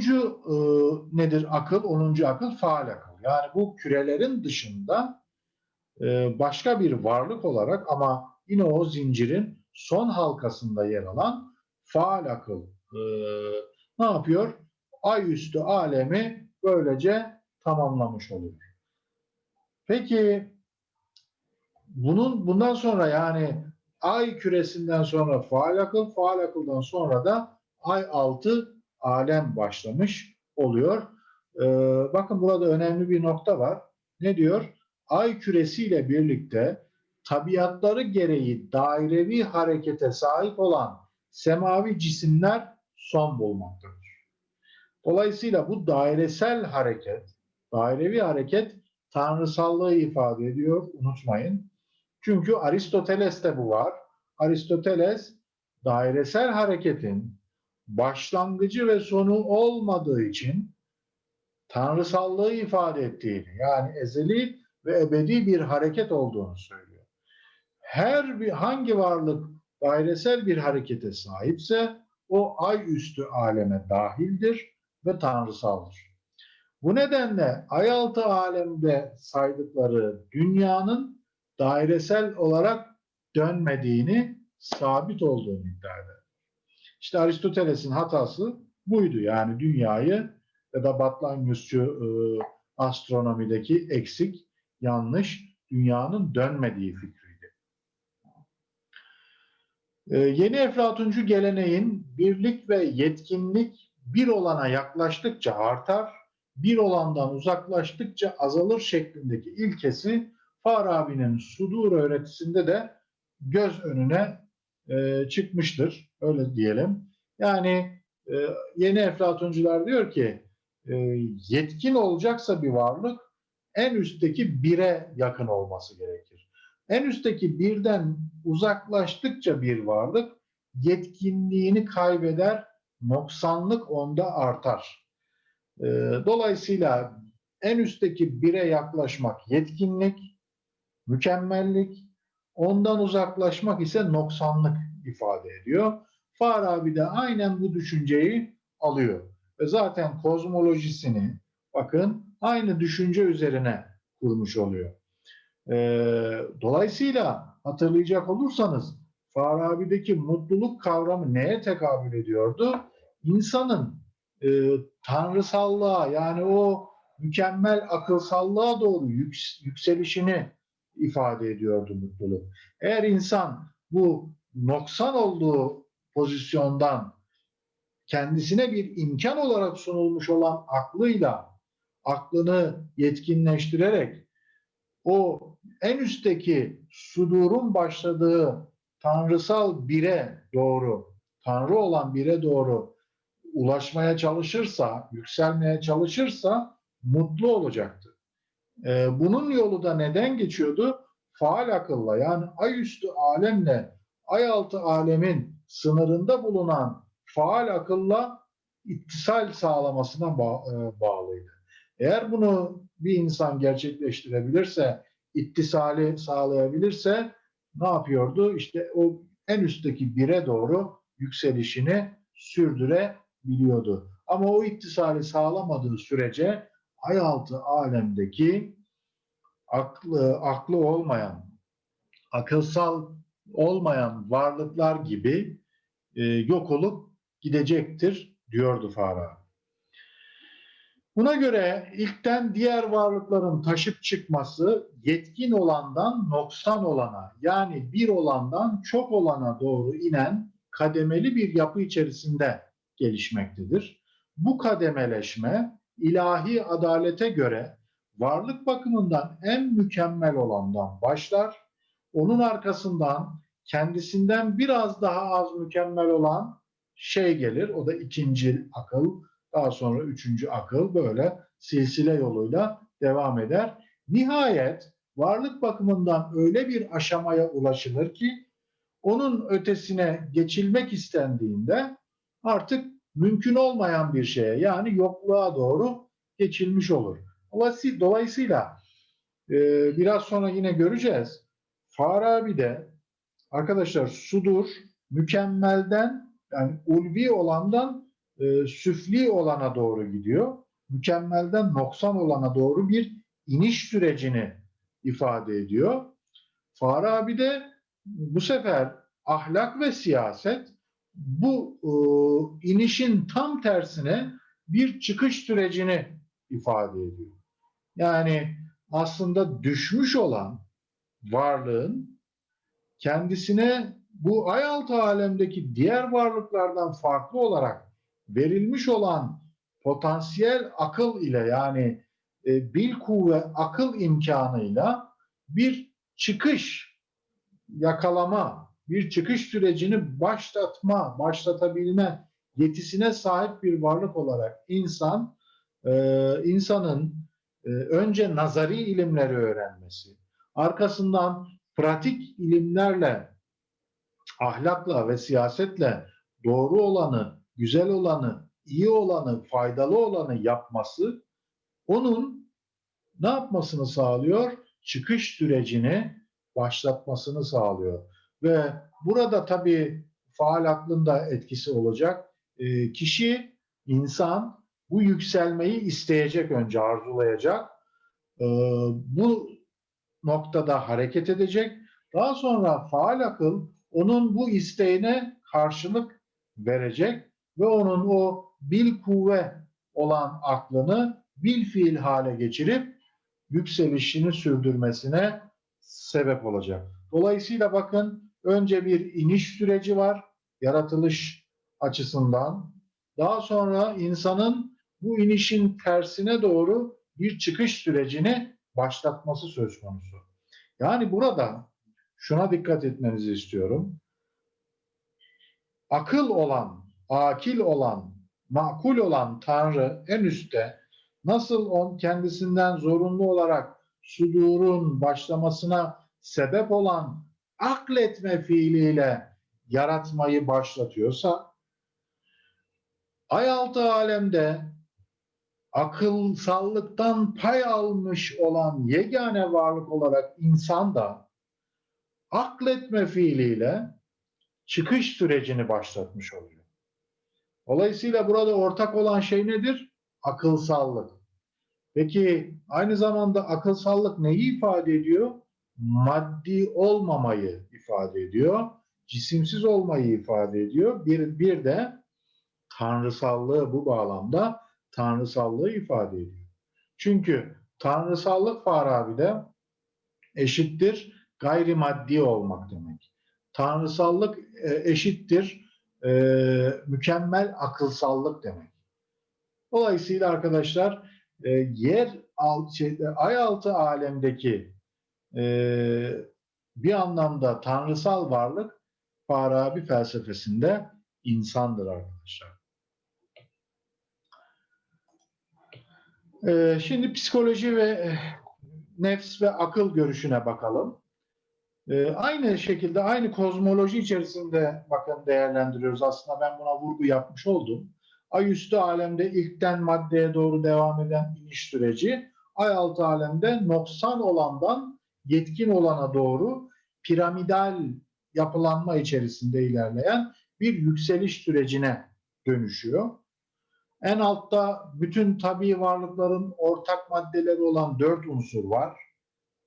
nedir akıl? 10. akıl faal akıl. Yani bu kürelerin dışında e, başka bir varlık olarak ama yine o zincirin son halkasında yer alan faal akıl e, ne yapıyor? Ay üstü alemi böylece tamamlamış oluyor. Peki bunun bundan sonra yani ay küresinden sonra faal akıl, faal akıldan sonra da ay altı alem başlamış oluyor. Ee, bakın burada önemli bir nokta var. Ne diyor? Ay küresiyle birlikte tabiatları gereği dairevi harekete sahip olan semavi cisimler son bulmaktadır. Dolayısıyla bu dairesel hareket, dairevi hareket tanrısallığı ifade ediyor. Unutmayın. Çünkü Aristoteles'te bu var. Aristoteles dairesel hareketin başlangıcı ve sonu olmadığı için tanrısallığı ifade ettiğini yani ezeli ve ebedi bir hareket olduğunu söylüyor. Her bir hangi varlık dairesel bir harekete sahipse o ay üstü aleme dahildir ve tanrısaldır. Bu nedenle ay altı alemde saydıkları dünyanın dairesel olarak dönmediğini, sabit olduğunu iddia eder. İşte Aristoteles'in hatası buydu. Yani dünyayı ya da Batlamyusçu e, astronomideki eksik, yanlış, dünyanın dönmediği fikriydi. E, yeni Eflatuncu geleneğin birlik ve yetkinlik bir olana yaklaştıkça artar, bir olandan uzaklaştıkça azalır şeklindeki ilkesi Farabi'nin Sudur öğretisinde de göz önüne e, çıkmıştır. Öyle diyelim. Yani e, yeni Eflatuncular diyor ki e, yetkin olacaksa bir varlık en üstteki bire yakın olması gerekir. En üstteki birden uzaklaştıkça bir varlık yetkinliğini kaybeder, noksanlık onda artar. E, dolayısıyla en üstteki bire yaklaşmak yetkinlik, mükemmellik, ondan uzaklaşmak ise noksanlık ifade ediyor. Farabi de aynen bu düşünceyi alıyor. Ve zaten kozmolojisini bakın aynı düşünce üzerine kurmuş oluyor. Ee, dolayısıyla hatırlayacak olursanız Farabi'deki mutluluk kavramı neye tekabül ediyordu? İnsanın e, tanrısallığa yani o mükemmel akılsallığa doğru yüks- yükselişini ifade ediyordu mutluluk. Eğer insan bu noksan olduğu pozisyondan kendisine bir imkan olarak sunulmuş olan aklıyla aklını yetkinleştirerek o en üstteki sudurun başladığı tanrısal bire doğru, tanrı olan bire doğru ulaşmaya çalışırsa, yükselmeye çalışırsa mutlu olacaktır. E, bunun yolu da neden geçiyordu? Faal akılla yani ay üstü alemle ay altı alemin sınırında bulunan faal akılla ittisal sağlamasına e, bağlıydı. Eğer bunu bir insan gerçekleştirebilirse, ittisali sağlayabilirse ne yapıyordu? İşte o en üstteki bire doğru yükselişini sürdürebiliyordu. Ama o ittisali sağlamadığı sürece ay altı alemdeki aklı, aklı olmayan, akılsal olmayan varlıklar gibi e, yok olup gidecektir diyordu Farabi. Buna göre ilkten diğer varlıkların taşıp çıkması yetkin olandan noksan olana yani bir olandan çok olana doğru inen kademeli bir yapı içerisinde gelişmektedir. Bu kademeleşme ilahi adalete göre varlık bakımından en mükemmel olandan başlar. Onun arkasından kendisinden biraz daha az mükemmel olan şey gelir. O da ikinci akıl, daha sonra üçüncü akıl böyle silsile yoluyla devam eder. Nihayet varlık bakımından öyle bir aşamaya ulaşılır ki onun ötesine geçilmek istendiğinde artık mümkün olmayan bir şeye yani yokluğa doğru geçilmiş olur. Dolayısı- Dolayısıyla e, biraz sonra yine göreceğiz. Farabi de arkadaşlar sudur mükemmelden yani ulvi olandan e, süfli olana doğru gidiyor. Mükemmelden noksan olana doğru bir iniş sürecini ifade ediyor. Farabi de bu sefer ahlak ve siyaset bu e, inişin tam tersine bir çıkış sürecini ifade ediyor. Yani aslında düşmüş olan varlığın kendisine bu ay altı alemdeki diğer varlıklardan farklı olarak verilmiş olan potansiyel akıl ile yani e, bil kuvve akıl imkanıyla bir çıkış yakalama, bir çıkış sürecini başlatma, başlatabilme yetisine sahip bir varlık olarak insan, e, insanın e, önce nazari ilimleri öğrenmesi, arkasından pratik ilimlerle, ahlakla ve siyasetle doğru olanı, güzel olanı, iyi olanı, faydalı olanı yapması onun ne yapmasını sağlıyor? Çıkış sürecini başlatmasını sağlıyor. Ve burada tabii faal aklın da etkisi olacak. E, kişi, insan bu yükselmeyi isteyecek önce, arzulayacak. E, bu noktada hareket edecek. Daha sonra faal akıl onun bu isteğine karşılık verecek ve onun o bil kuvve olan aklını bil fiil hale geçirip yükselişini sürdürmesine sebep olacak. Dolayısıyla bakın önce bir iniş süreci var yaratılış açısından. Daha sonra insanın bu inişin tersine doğru bir çıkış sürecini başlatması söz konusu. Yani burada şuna dikkat etmenizi istiyorum. Akıl olan, akil olan, makul olan Tanrı en üstte nasıl on kendisinden zorunlu olarak sudurun başlamasına sebep olan akletme fiiliyle yaratmayı başlatıyorsa ay altı alemde akılsallıktan pay almış olan yegane varlık olarak insan da akletme fiiliyle çıkış sürecini başlatmış oluyor. Dolayısıyla burada ortak olan şey nedir? Akılsallık. Peki aynı zamanda akılsallık neyi ifade ediyor? Maddi olmamayı ifade ediyor. Cisimsiz olmayı ifade ediyor. Bir, bir de tanrısallığı bu bağlamda tanrısallığı ifade ediyor. Çünkü tanrısallık Farabi'de eşittir gayrimaddi olmak demek. Tanrısallık e, eşittir e, mükemmel akılsallık demek. Dolayısıyla arkadaşlar e, yer alt, şeyde, ay altı alemdeki e, bir anlamda tanrısal varlık Farabi felsefesinde insandır arkadaşlar. E, şimdi psikoloji ve nefs ve akıl görüşüne bakalım. Ee, aynı şekilde aynı kozmoloji içerisinde bakın değerlendiriyoruz. Aslında ben buna vurgu yapmış oldum. Ay üstü alemde ilkten maddeye doğru devam eden iniş süreci, ay altı alemde noksan olandan yetkin olana doğru piramidal yapılanma içerisinde ilerleyen bir yükseliş sürecine dönüşüyor. En altta bütün tabii varlıkların ortak maddeleri olan dört unsur var.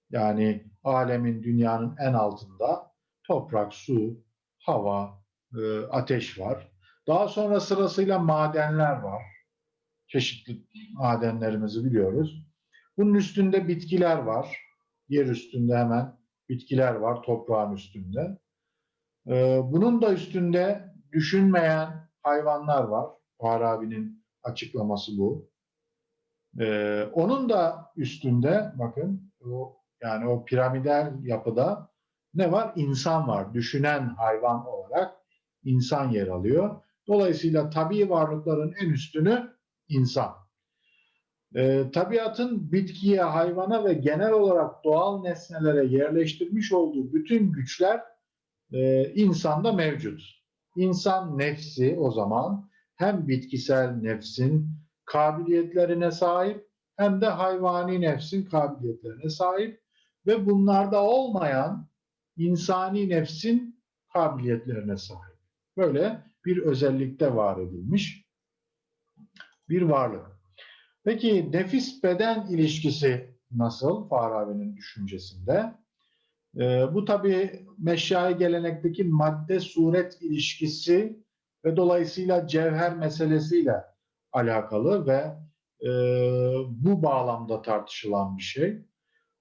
Yani alemin, dünyanın en altında toprak, su, hava, e, ateş var. Daha sonra sırasıyla madenler var. Çeşitli madenlerimizi biliyoruz. Bunun üstünde bitkiler var. Yer üstünde hemen bitkiler var, toprağın üstünde. E, bunun da üstünde düşünmeyen hayvanlar var. Farabi'nin açıklaması bu. Ee, onun da üstünde bakın o yani o piramidal yapıda ne var? İnsan var. Düşünen hayvan olarak insan yer alıyor. Dolayısıyla tabii varlıkların en üstünü insan. Ee, tabiatın bitkiye, hayvana ve genel olarak doğal nesnelere yerleştirmiş olduğu bütün güçler e, insanda mevcut. İnsan nefsi o zaman hem bitkisel nefsin kabiliyetlerine sahip hem de hayvani nefsin kabiliyetlerine sahip ve bunlarda olmayan insani nefsin kabiliyetlerine sahip. Böyle bir özellikte var edilmiş bir varlık. Peki nefis beden ilişkisi nasıl Farabi'nin düşüncesinde? Ee, bu tabii meşyai gelenekteki madde suret ilişkisi ve dolayısıyla cevher meselesiyle alakalı ve e, bu bağlamda tartışılan bir şey.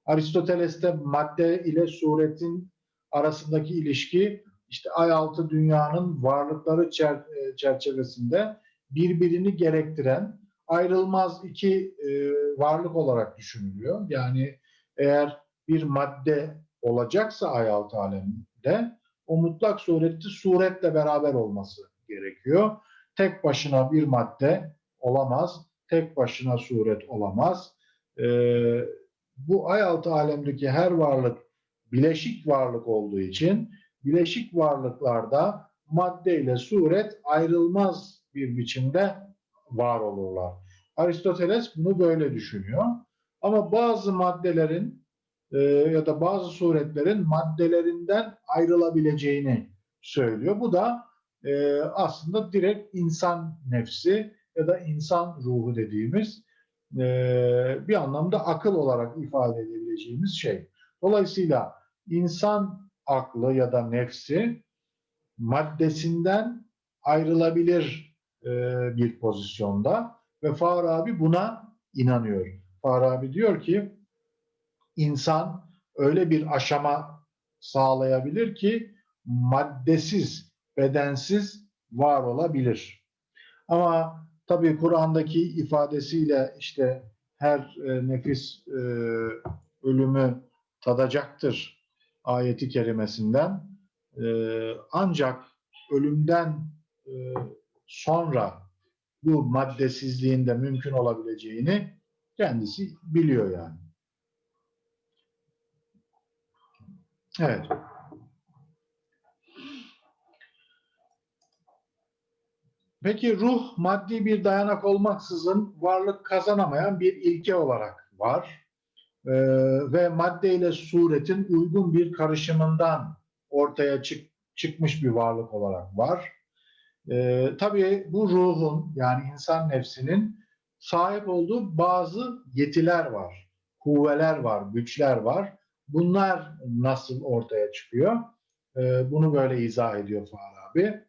Aristoteles'te madde ile suretin arasındaki ilişki işte ay altı dünyanın varlıkları çer- e, çerçevesinde birbirini gerektiren ayrılmaz iki e, varlık olarak düşünülüyor. Yani eğer bir madde olacaksa ay altı aleminde o mutlak sureti suretle beraber olması gerekiyor. Tek başına bir madde olamaz. Tek başına suret olamaz. Ee, bu ay altı alemdeki her varlık bileşik varlık olduğu için bileşik varlıklarda madde ile suret ayrılmaz bir biçimde var olurlar. Aristoteles bunu böyle düşünüyor. Ama bazı maddelerin e, ya da bazı suretlerin maddelerinden ayrılabileceğini söylüyor. Bu da e, aslında direkt insan nefsi ya da insan ruhu dediğimiz e, bir anlamda akıl olarak ifade edebileceğimiz şey. Dolayısıyla insan aklı ya da nefsi maddesinden ayrılabilir e, bir pozisyonda ve Farabi buna inanıyor. Farabi diyor ki insan öyle bir aşama sağlayabilir ki maddesiz, bedensiz var olabilir. Ama tabii Kur'an'daki ifadesiyle işte her e, nefis e, ölümü tadacaktır ayeti kerimesinden e, ancak ölümden e, sonra bu maddesizliğin de mümkün olabileceğini kendisi biliyor yani. Evet. Peki ruh maddi bir dayanak olmaksızın varlık kazanamayan bir ilke olarak var. Ee, ve madde ile suretin uygun bir karışımından ortaya çık, çıkmış bir varlık olarak var. Ee, tabii bu ruhun yani insan nefsinin sahip olduğu bazı yetiler var, kuvveler var, güçler var. Bunlar nasıl ortaya çıkıyor? Ee, bunu böyle izah ediyor Farabi.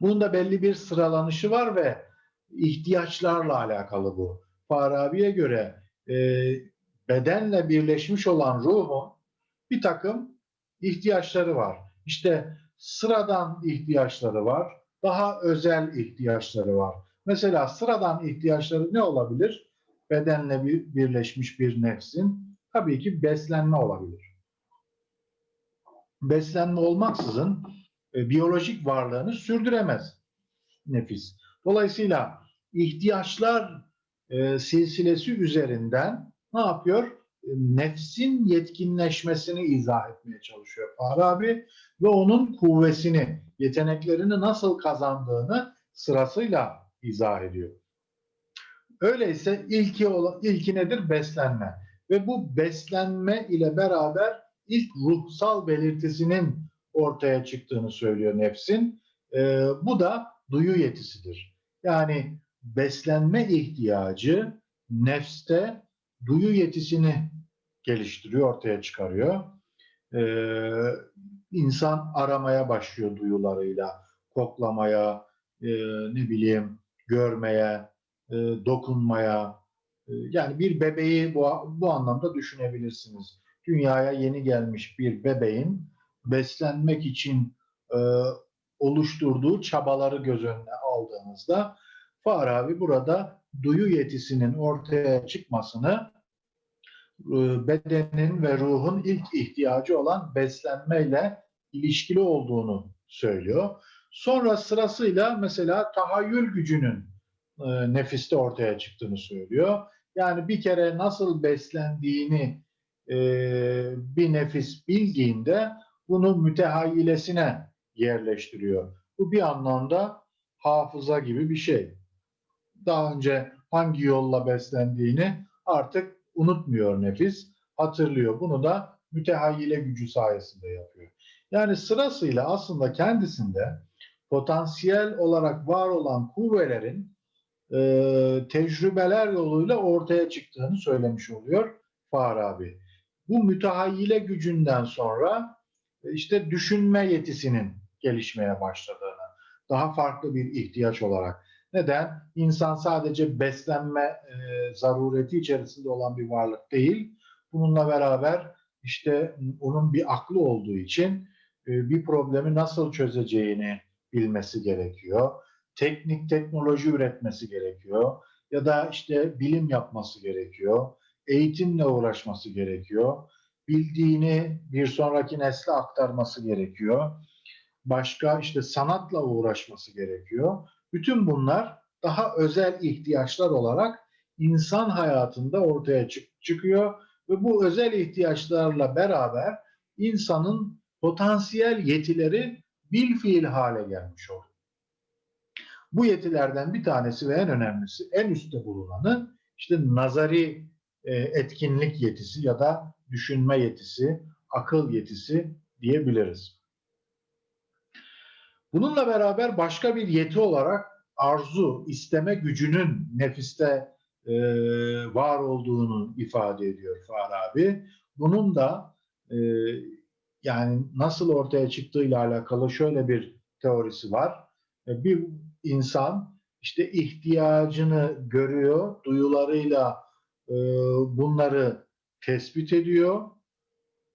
Bunun da belli bir sıralanışı var ve ihtiyaçlarla alakalı bu. Farabi'ye göre e, bedenle birleşmiş olan ruhun bir takım ihtiyaçları var. İşte sıradan ihtiyaçları var, daha özel ihtiyaçları var. Mesela sıradan ihtiyaçları ne olabilir? Bedenle bir, birleşmiş bir nefsin tabii ki beslenme olabilir. Beslenme olmaksızın e, biyolojik varlığını sürdüremez nefis. Dolayısıyla ihtiyaçlar e, silsilesi üzerinden ne yapıyor? Nefsin yetkinleşmesini izah etmeye çalışıyor Farabi ve onun kuvvesini, yeteneklerini nasıl kazandığını sırasıyla izah ediyor. Öyleyse ilki, ilki nedir? Beslenme. Ve bu beslenme ile beraber ilk ruhsal belirtisinin ortaya çıktığını söylüyor nefsin. Ee, bu da duyu yetisidir. Yani beslenme ihtiyacı nefste duyu yetisini geliştiriyor, ortaya çıkarıyor. Ee, insan aramaya başlıyor duyularıyla, koklamaya, e, ne bileyim, görmeye, e, dokunmaya. E, yani bir bebeği bu, bu anlamda düşünebilirsiniz. Dünyaya yeni gelmiş bir bebeğin beslenmek için e, oluşturduğu çabaları göz önüne aldığınızda Farabi burada duyu yetisinin ortaya çıkmasını bedenin ve ruhun ilk ihtiyacı olan beslenmeyle ilişkili olduğunu söylüyor. Sonra sırasıyla mesela tahayyül gücünün e, nefiste ortaya çıktığını söylüyor. Yani bir kere nasıl beslendiğini e, bir nefis bildiğinde bunu mütehayyilesine yerleştiriyor. Bu bir anlamda hafıza gibi bir şey. Daha önce hangi yolla beslendiğini artık unutmuyor nefis, hatırlıyor. Bunu da mütehayyile gücü sayesinde yapıyor. Yani sırasıyla aslında kendisinde potansiyel olarak var olan kuvvelerin e, tecrübeler yoluyla ortaya çıktığını söylemiş oluyor Farabi. Bu mütehayyile gücünden sonra e, işte düşünme yetisinin gelişmeye başladığını, daha farklı bir ihtiyaç olarak. Neden? İnsan sadece beslenme e, zarureti içerisinde olan bir varlık değil. Bununla beraber işte onun bir aklı olduğu için e, bir problemi nasıl çözeceğini bilmesi gerekiyor. Teknik teknoloji üretmesi gerekiyor. Ya da işte bilim yapması gerekiyor. Eğitimle uğraşması gerekiyor. Bildiğini bir sonraki nesle aktarması gerekiyor. Başka işte sanatla uğraşması gerekiyor. Bütün bunlar daha özel ihtiyaçlar olarak insan hayatında ortaya çık- çıkıyor ve bu özel ihtiyaçlarla beraber insanın potansiyel yetileri bil fiil hale gelmiş oluyor. Bu yetilerden bir tanesi ve en önemlisi, en üstte bulunanı işte nazari e, etkinlik yetisi ya da düşünme yetisi, akıl yetisi diyebiliriz. Bununla beraber başka bir yeti olarak arzu, isteme gücünün nefiste e, var olduğunu ifade ediyor Farabi. Bunun da e, yani nasıl ortaya çıktığıyla alakalı şöyle bir teorisi var. E, bir insan işte ihtiyacını görüyor, duyularıyla e, bunları tespit ediyor.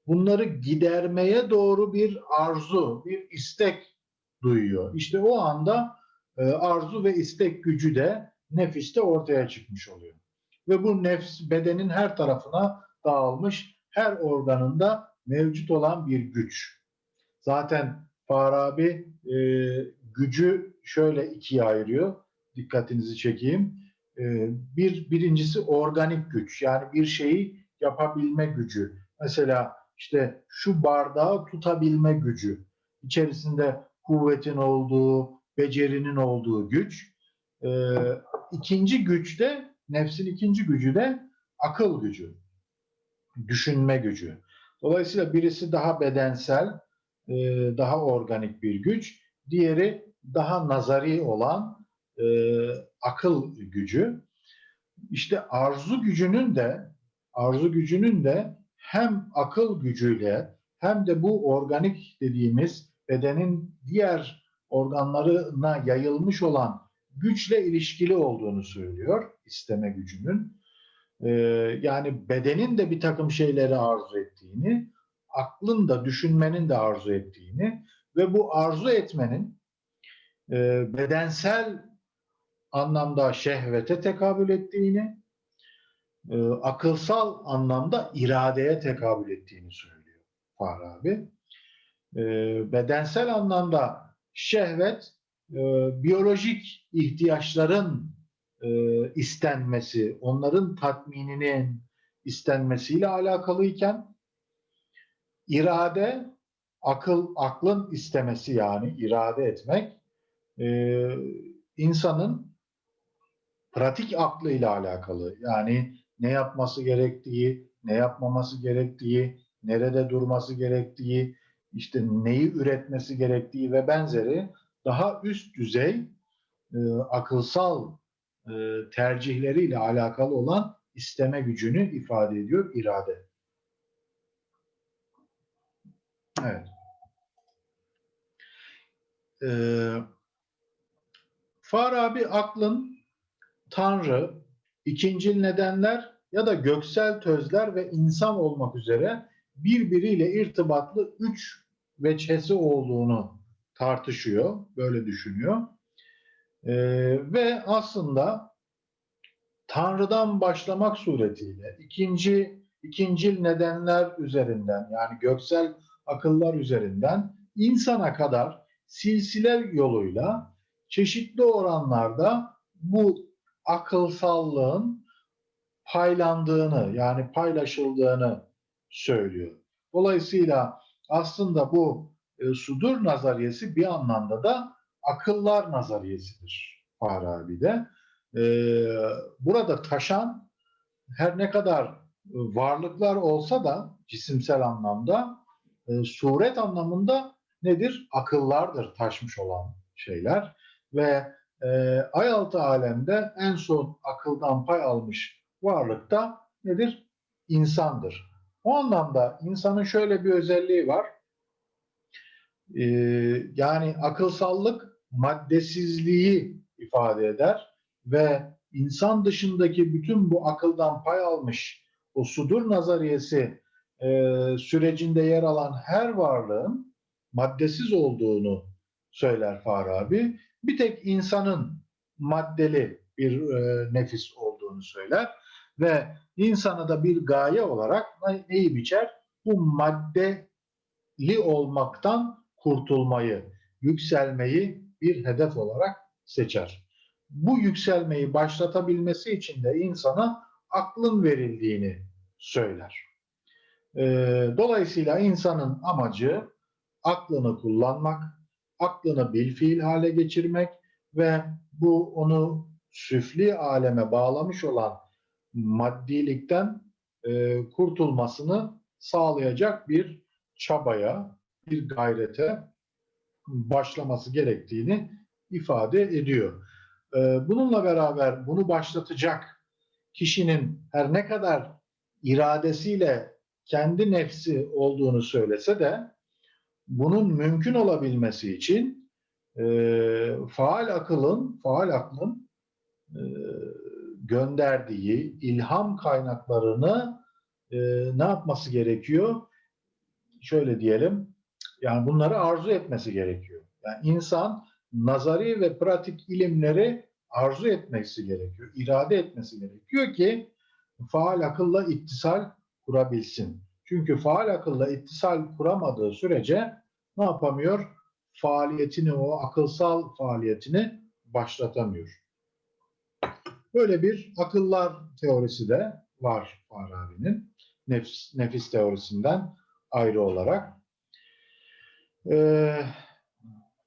Bunları gidermeye doğru bir arzu, bir istek duyuyor. İşte o anda e, arzu ve istek gücü de nefiste ortaya çıkmış oluyor. Ve bu nefs bedenin her tarafına dağılmış, her organında mevcut olan bir güç. Zaten Farabi e, gücü şöyle ikiye ayırıyor. Dikkatinizi çekeyim. E, bir birincisi organik güç. Yani bir şeyi yapabilme gücü. Mesela işte şu bardağı tutabilme gücü. İçerisinde kuvvetin olduğu, becerinin olduğu güç. E, ikinci güç de, nefsin ikinci gücü de akıl gücü. Düşünme gücü. Dolayısıyla birisi daha bedensel, e, daha organik bir güç. Diğeri daha nazari olan e, akıl gücü. İşte arzu gücünün de arzu gücünün de hem akıl gücüyle hem de bu organik dediğimiz bedenin diğer organlarına yayılmış olan güçle ilişkili olduğunu söylüyor isteme gücünün. Ee, yani bedenin de bir takım şeyleri arzu ettiğini, aklın da düşünmenin de arzu ettiğini ve bu arzu etmenin e, bedensel anlamda şehvete tekabül ettiğini, e, akılsal anlamda iradeye tekabül ettiğini söylüyor Farabi. E, bedensel anlamda şehvet, e, biyolojik ihtiyaçların e, istenmesi, onların tatmininin istenmesiyle alakalıyken irade akıl aklın istemesi yani irade etmek e, insanın pratik aklıyla alakalı. Yani ne yapması gerektiği, ne yapmaması gerektiği, nerede durması gerektiği, işte neyi üretmesi gerektiği ve benzeri daha üst düzey e, akılsal e, tercihleriyle alakalı olan isteme gücünü ifade ediyor irade. Evet. Ee, Farabi aklın Tanrı, ikincil nedenler ya da göksel tözler ve insan olmak üzere birbiriyle irtibatlı üç veçhesi olduğunu tartışıyor, böyle düşünüyor. Ee, ve aslında Tanrı'dan başlamak suretiyle ikinci ikincil nedenler üzerinden yani göksel akıllar üzerinden insana kadar silsile yoluyla çeşitli oranlarda bu akılsallığın paylandığını yani paylaşıldığını söylüyor. Dolayısıyla aslında bu e, sudur nazariyesi bir anlamda da akıllar nazariyesidir Farabi'de. E, burada taşan her ne kadar varlıklar olsa da cisimsel anlamda e, suret anlamında nedir? Akıllardır taşmış olan şeyler ve e, ayaltı alemde en son akıldan pay almış varlık da nedir? İnsandır. O anlamda insanın şöyle bir özelliği var. E, yani akılsallık maddesizliği ifade eder ve insan dışındaki bütün bu akıldan pay almış o sudur nazariyesi e, sürecinde yer alan her varlığın maddesiz olduğunu söyler Farabi. Bir tek insanın maddeli bir e, nefis olduğunu söyler ve insana da bir gaye olarak neyi biçer? Bu maddeli olmaktan kurtulmayı, yükselmeyi bir hedef olarak seçer. Bu yükselmeyi başlatabilmesi için de insana aklın verildiğini söyler. E, dolayısıyla insanın amacı aklını kullanmak, aklını bilfiil hale geçirmek ve bu onu süfli aleme bağlamış olan maddilikten e, kurtulmasını sağlayacak bir çabaya, bir gayrete başlaması gerektiğini ifade ediyor. E, bununla beraber bunu başlatacak kişinin her ne kadar iradesiyle kendi nefsi olduğunu söylese de bunun mümkün olabilmesi için e, faal akılın, faal aklın e, gönderdiği ilham kaynaklarını e, ne yapması gerekiyor? Şöyle diyelim, yani bunları arzu etmesi gerekiyor. Yani insan nazari ve pratik ilimleri arzu etmesi gerekiyor, irade etmesi gerekiyor ki faal akılla ittisal kurabilsin. Çünkü faal akılla ittisal kuramadığı sürece ne yapamıyor? Faaliyetini, o akılsal faaliyetini başlatamıyor. Böyle bir akıllar teorisi de var Farabi'nin. Nefis, nefis teorisinden ayrı olarak. Ee,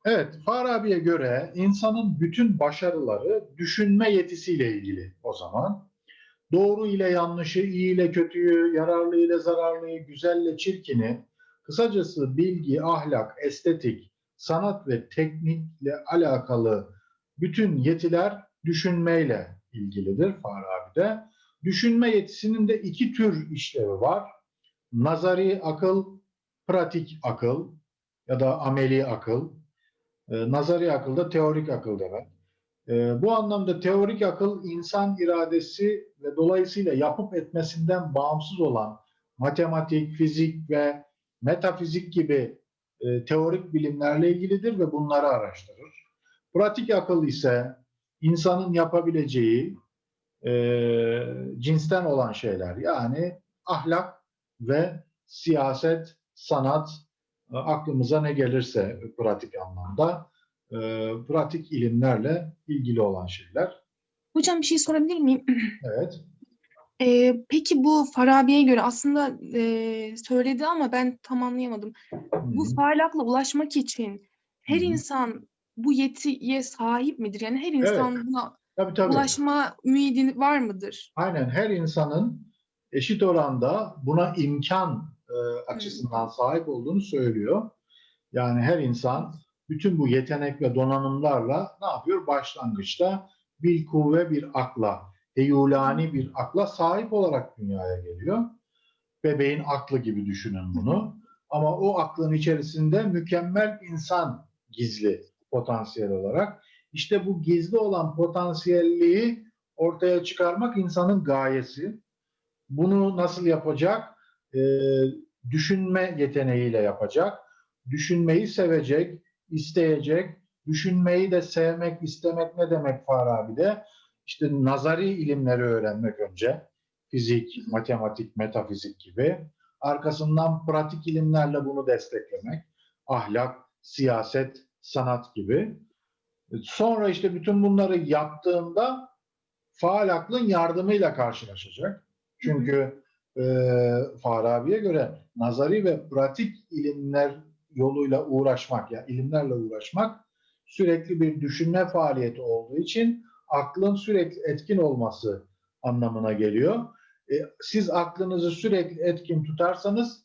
evet, Farabi'ye göre insanın bütün başarıları düşünme yetisiyle ilgili o zaman. Doğru ile yanlışı, iyi ile kötüyü, yararlı ile zararlıyı, güzelle çirkini, kısacası bilgi, ahlak, estetik, sanat ve teknikle alakalı bütün yetiler düşünmeyle ilgilidir Farabi'de. Düşünme yetisinin de iki tür işlevi var. Nazari akıl, pratik akıl ya da ameli akıl. Ee, nazari akıl da teorik akıl demek. Ee, bu anlamda teorik akıl insan iradesi ve dolayısıyla yapıp etmesinden bağımsız olan matematik, fizik ve metafizik gibi e, teorik bilimlerle ilgilidir ve bunları araştırır. Pratik akıl ise insanın yapabileceği e, cinsten olan şeyler yani ahlak ve siyaset, sanat e, aklımıza ne gelirse pratik anlamda e, pratik ilimlerle ilgili olan şeyler. Hocam bir şey sorabilir miyim? Evet. Ee, peki bu Farabi'ye göre aslında e, söyledi ama ben tam anlayamadım. Bu Hı. faal akla ulaşmak için her Hı hı. insan bu yetiye sahip midir? Yani her insan buna Tabii tabii. ulaşma ümidi var mıdır? Aynen her insanın eşit oranda buna imkan e, açısından sahip olduğunu söylüyor. Yani her insan bütün bu yetenek ve donanımlarla ne yapıyor? Başlangıçta bir kuvve, bir akla, heyulani bir akla sahip olarak dünyaya geliyor. Bebeğin aklı gibi düşünün bunu. Ama o aklın içerisinde mükemmel insan gizli potansiyel olarak. İşte bu gizli olan potansiyelliği ortaya çıkarmak insanın gayesi. Bunu nasıl yapacak? Ee, düşünme yeteneğiyle yapacak. Düşünmeyi sevecek, isteyecek. Düşünmeyi de sevmek, istemek ne demek Farabi'de? İşte nazari ilimleri öğrenmek önce. Fizik, matematik, metafizik gibi. Arkasından pratik ilimlerle bunu desteklemek. Ahlak, siyaset, sanat gibi. Sonra işte bütün bunları yaptığında faal aklın yardımıyla karşılaşacak. Çünkü e, Farabi'ye göre nazari ve pratik ilimler yoluyla uğraşmak, ya yani ilimlerle uğraşmak sürekli bir düşünme faaliyeti olduğu için aklın sürekli etkin olması anlamına geliyor. E, siz aklınızı sürekli etkin tutarsanız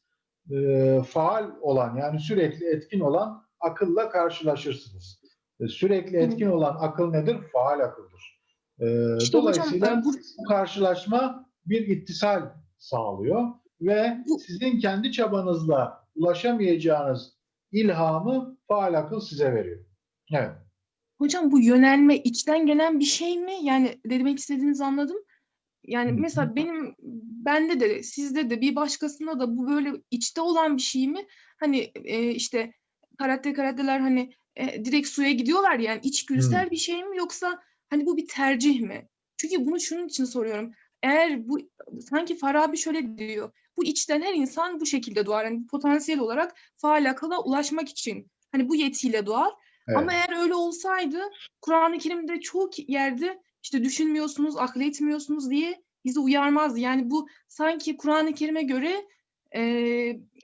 e, faal olan yani sürekli etkin olan akılla karşılaşırsınız. E, sürekli etkin olan akıl nedir? Faal akıldır. E, İşte dolayısıyla hocam, bu- bu karşılaşma bir ittisal sağlıyor ve Bu- sizin kendi çabanızla ulaşamayacağınız ilhamı faal akıl size veriyor. Evet. Hocam bu yönelme içten gelen bir şey mi? Yani demek istediğinizi anladım. Yani mesela benim bende de sizde de bir başkasında da bu böyle içte olan bir şey mi? Hani e, işte karate karateler hani e, direkt suya gidiyorlar yani içgüdüsel bir şey mi yoksa hani bu bir tercih mi? Çünkü bunu şunun için soruyorum. Eğer bu sanki Farabi şöyle diyor. Bu içten her insan bu şekilde doğar. Yani potansiyel olarak faal akıla ulaşmak için hani bu yetiyle doğar. evet. Ama eğer öyle olsaydı Kur'an-ı Kerim'de çok yerde işte düşünmüyorsunuz, akıl etmiyorsunuz diye bizi uyarmazdı. Yani bu sanki Kur'an-ı Kerim'e göre e,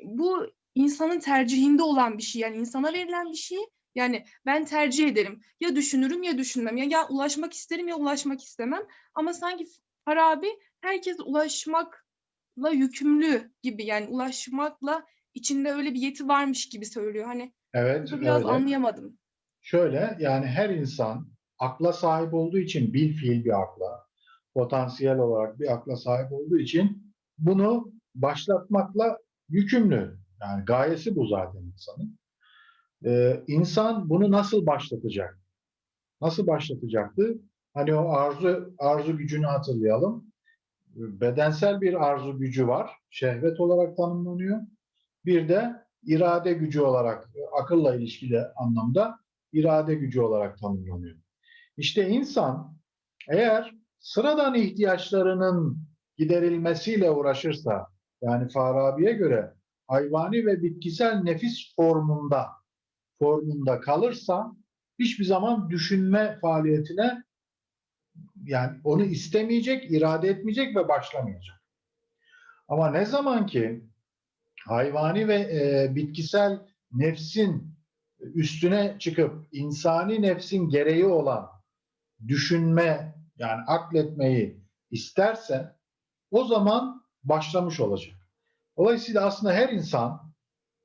bu insanın tercihinde olan bir şey. Yani insana verilen bir şey. Yani ben tercih ederim. Ya düşünürüm ya düşünmem. Ya, ya ulaşmak isterim ya ulaşmak istemem. Ama sanki Farabi herkes ulaşmakla yükümlü gibi. Yani ulaşmakla içinde öyle bir yeti varmış gibi söylüyor. Hani Evet, biraz öyle. anlayamadım. Şöyle yani her insan akla sahip olduğu için bil fiil bir akla, potansiyel olarak bir akla sahip olduğu için bunu başlatmakla yükümlü. Yani gayesi bu zaten insanın. Ee, insan bunu nasıl başlatacak? Nasıl başlatacaktı? Hani o arzu arzu gücünü hatırlayalım. Bedensel bir arzu gücü var. Şehvet olarak tanımlanıyor. Bir de irade gücü olarak akılla ilişkili anlamda irade gücü olarak tanımlanıyor. İşte insan eğer sıradan ihtiyaçlarının giderilmesiyle uğraşırsa, yani Farabi'ye göre hayvani ve bitkisel nefis formunda formunda kalırsa hiçbir zaman düşünme faaliyetine yani onu istemeyecek, irade etmeyecek ve başlamayacak. Ama ne zaman ki hayvani ve e, bitkisel nefsin üstüne çıkıp insani nefsin gereği olan düşünme yani akletmeyi isterse o zaman başlamış olacak. Dolayısıyla aslında her insan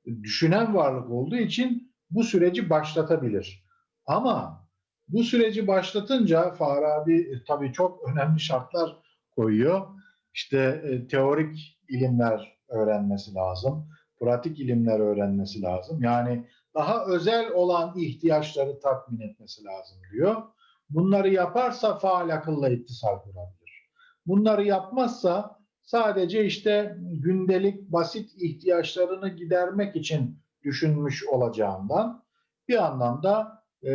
düşünen varlık olduğu için bu süreci başlatabilir. Ama bu süreci başlatınca Farabi e, tabii çok önemli şartlar koyuyor. İşte e, teorik ilimler öğrenmesi lazım, pratik ilimler öğrenmesi lazım. Yani daha özel olan ihtiyaçları tatmin etmesi lazım diyor. Bunları yaparsa faal akılla ittisal kurabilir. Bunları yapmazsa sadece işte gündelik basit ihtiyaçlarını gidermek için düşünmüş olacağından bir anlamda e,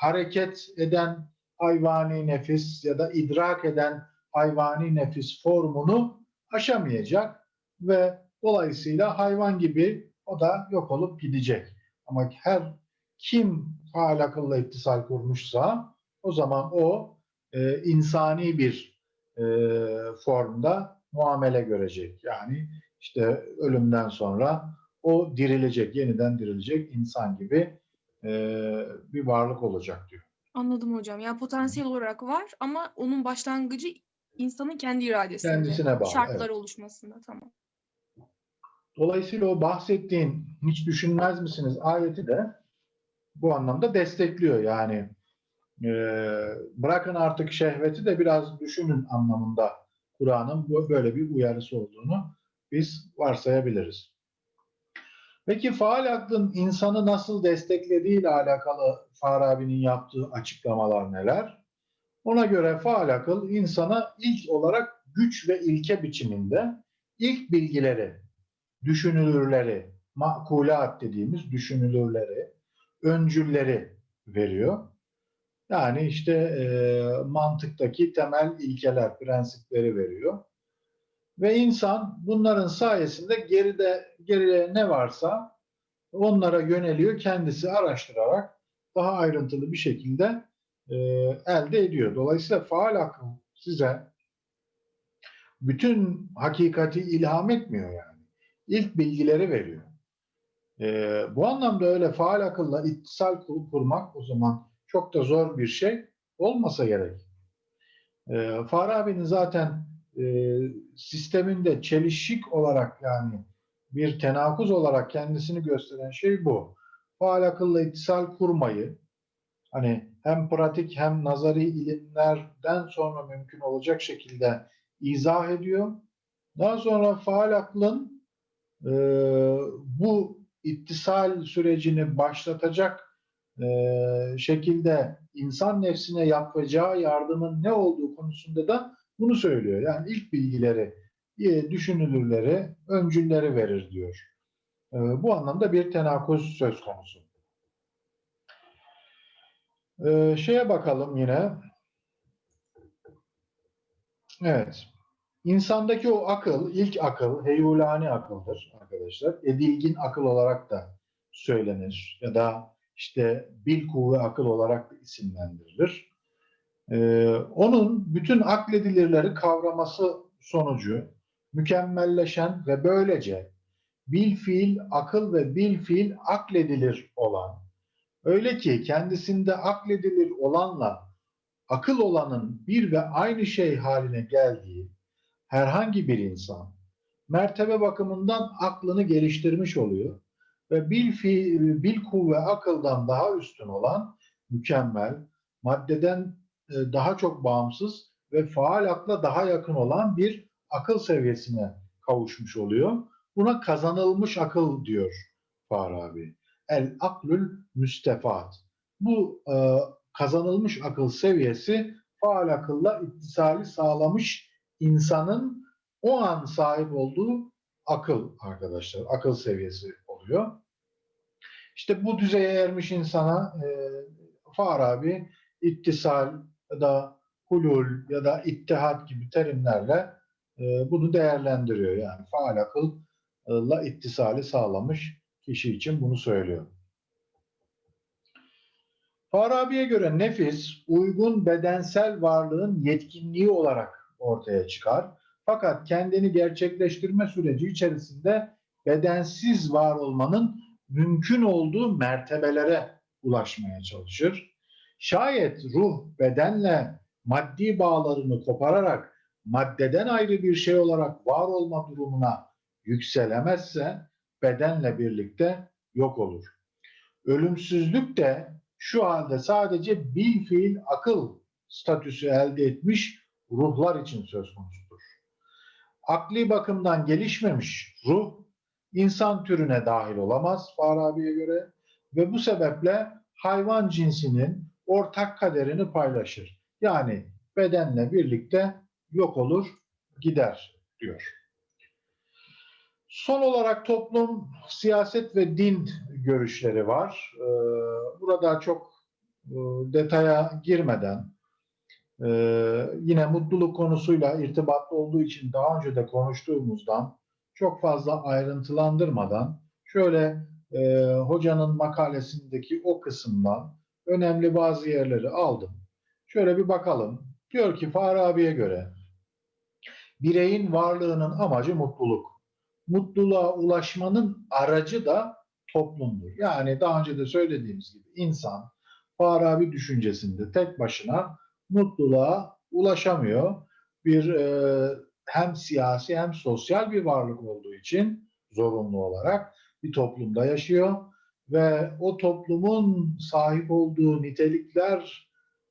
hareket eden hayvani nefis ya da idrak eden hayvani nefis formunu aşamayacak ve dolayısıyla hayvan gibi o da yok olup gidecek. Ama her kim faal akılla ittisal kurmuşsa o zaman o e, insani bir e, formda muamele görecek. Yani işte ölümden sonra o dirilecek, yeniden dirilecek insan gibi e, bir varlık olacak diyor. Anladım hocam. Yani potansiyel olarak var ama onun başlangıcı insanın kendi iradesinde. Kendisine bağlı, Şartlar evet. oluşmasında tamam. Dolayısıyla o bahsettiğin hiç düşünmez misiniz ayeti de bu anlamda destekliyor. Yani e, bırakın artık şehveti de biraz düşünün anlamında Kur'an'ın böyle bir uyarısı olduğunu biz varsayabiliriz. Peki faal aklın insanı nasıl desteklediği ile alakalı Farabi'nin yaptığı açıklamalar neler? Ona göre faal akıl insana ilk olarak güç ve ilke biçiminde ilk bilgileri, düşünülürleri, makulat dediğimiz düşünülürleri, öncülleri veriyor. Yani işte e, mantıktaki temel ilkeler, prensipleri veriyor. Ve insan bunların sayesinde geride geriye ne varsa onlara yöneliyor, kendisi araştırarak daha ayrıntılı bir şekilde e, elde ediyor. Dolayısıyla faal akıl size bütün hakikati ilham etmiyor yani. İlk bilgileri veriyor. E, bu anlamda öyle faal akılla ittisal kur- kurmak o zaman çok da zor bir şey olmasa gerek. E, Farabi'nin zaten e, sisteminde çelişik olarak yani bir tenakuz olarak kendisini gösteren şey bu. Faal akılla ittisal kurmayı hani hem pratik hem nazari ilimlerden sonra mümkün olacak şekilde izah ediyor. Daha sonra faal aklın e, bu ittisal sürecini başlatacak e, şekilde insan nefsine yapacağı yardımın ne olduğu konusunda da bunu söylüyor. Yani ilk bilgileri, e, düşünülürleri, öncülleri verir diyor. E, bu anlamda bir tenakuz söz konusu. E, şeye bakalım yine. Evet. İnsandaki o akıl, ilk akıl, heyulani akıldır arkadaşlar. Edilgin akıl olarak da söylenir ya da işte bil kuvve akıl olarak isimlendirilir. Ee, onun bütün akledilirleri kavraması sonucu mükemmelleşen ve böylece bil fiil akıl ve bil fiil akledilir olan öyle ki kendisinde akledilir olanla akıl olanın bir ve aynı şey haline geldiği herhangi bir insan mertebe bakımından aklını geliştirmiş oluyor ve bil fiil, bil kuvve akıldan daha üstün olan mükemmel, maddeden e, daha çok bağımsız ve faal akla daha yakın olan bir akıl seviyesine kavuşmuş oluyor. Buna kazanılmış akıl diyor Farabi. El aklül müstefat. Bu e, kazanılmış akıl seviyesi faal akılla ittisali sağlamış insanın o an sahip olduğu akıl arkadaşlar. Akıl seviyesi oluyor. İşte bu düzeye ermiş insana e, Farabi ittisal ya da hulul ya da ittihat gibi terimlerle e, bunu değerlendiriyor. Yani faal akılla ittisali sağlamış kişi için bunu söylüyor. Farabi'ye göre nefis uygun bedensel varlığın yetkinliği olarak ortaya çıkar. Fakat kendini gerçekleştirme süreci içerisinde bedensiz var olmanın mümkün olduğu mertebelere ulaşmaya çalışır. Şayet ruh bedenle maddi bağlarını kopararak maddeden ayrı bir şey olarak var olma durumuna yükselemezse bedenle birlikte yok olur. Ölümsüzlük de şu halde sadece bil fiil akıl statüsü elde etmiş ruhlar için söz konusudur. Akli bakımdan gelişmemiş ruh insan türüne dahil olamaz Farabi'ye göre ve bu sebeple hayvan cinsinin ortak kaderini paylaşır. Yani bedenle birlikte yok olur, gider diyor. Son olarak toplum, siyaset ve din görüşleri var. Ee, Burada çok e, detaya girmeden e, yine mutluluk konusuyla irtibatlı olduğu için daha önce de konuştuğumuzdan çok fazla ayrıntılandırmadan şöyle e, hocanın makalesindeki o kısımdan önemli bazı yerleri aldım. Şöyle bir bakalım. Diyor ki Farabi'ye göre bireyin varlığının amacı mutluluk. Mutluluğa ulaşmanın aracı da toplumdur. Yani daha önce de söylediğimiz gibi insan Farabi düşüncesinde tek başına mutluluğa ulaşamıyor. Bir e, hem siyasi hem sosyal bir varlık olduğu için zorunlu olarak bir toplumda yaşıyor ve o toplumun sahip olduğu nitelikler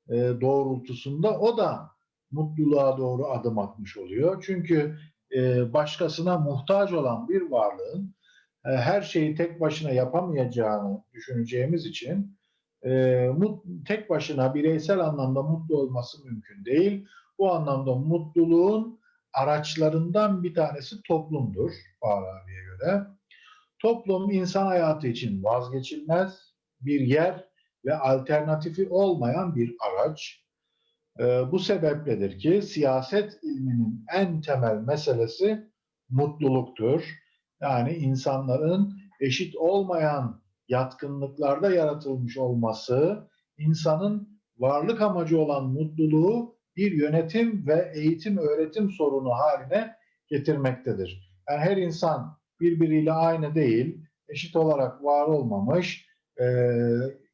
e, doğrultusunda o da mutluluğa doğru adım atmış oluyor. Çünkü e, başkasına muhtaç olan bir varlığın e, her şeyi tek başına yapamayacağını düşüneceğimiz için mut- tek başına bireysel anlamda mutlu olması mümkün değil. Bu anlamda mutluluğun araçlarından bir tanesi toplumdur Farabi'ye göre. Toplum insan hayatı için vazgeçilmez bir yer ve alternatifi olmayan bir araç. Ee, bu sebepledir ki siyaset ilminin en temel meselesi mutluluktur. Yani insanların eşit olmayan yatkınlıklarda yaratılmış olması, insanın varlık amacı olan mutluluğu bir yönetim ve eğitim öğretim sorunu haline getirmektedir. Yani her insan birbiriyle aynı değil, eşit olarak var olmamış, e,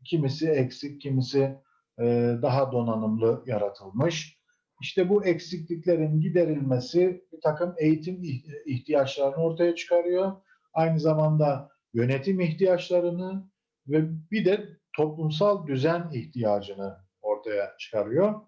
kimisi eksik, kimisi e, daha donanımlı yaratılmış. İşte bu eksikliklerin giderilmesi bir takım eğitim ih- ihtiyaçlarını ortaya çıkarıyor. Aynı zamanda yönetim ihtiyaçlarını ve bir de toplumsal düzen ihtiyacını ortaya çıkarıyor.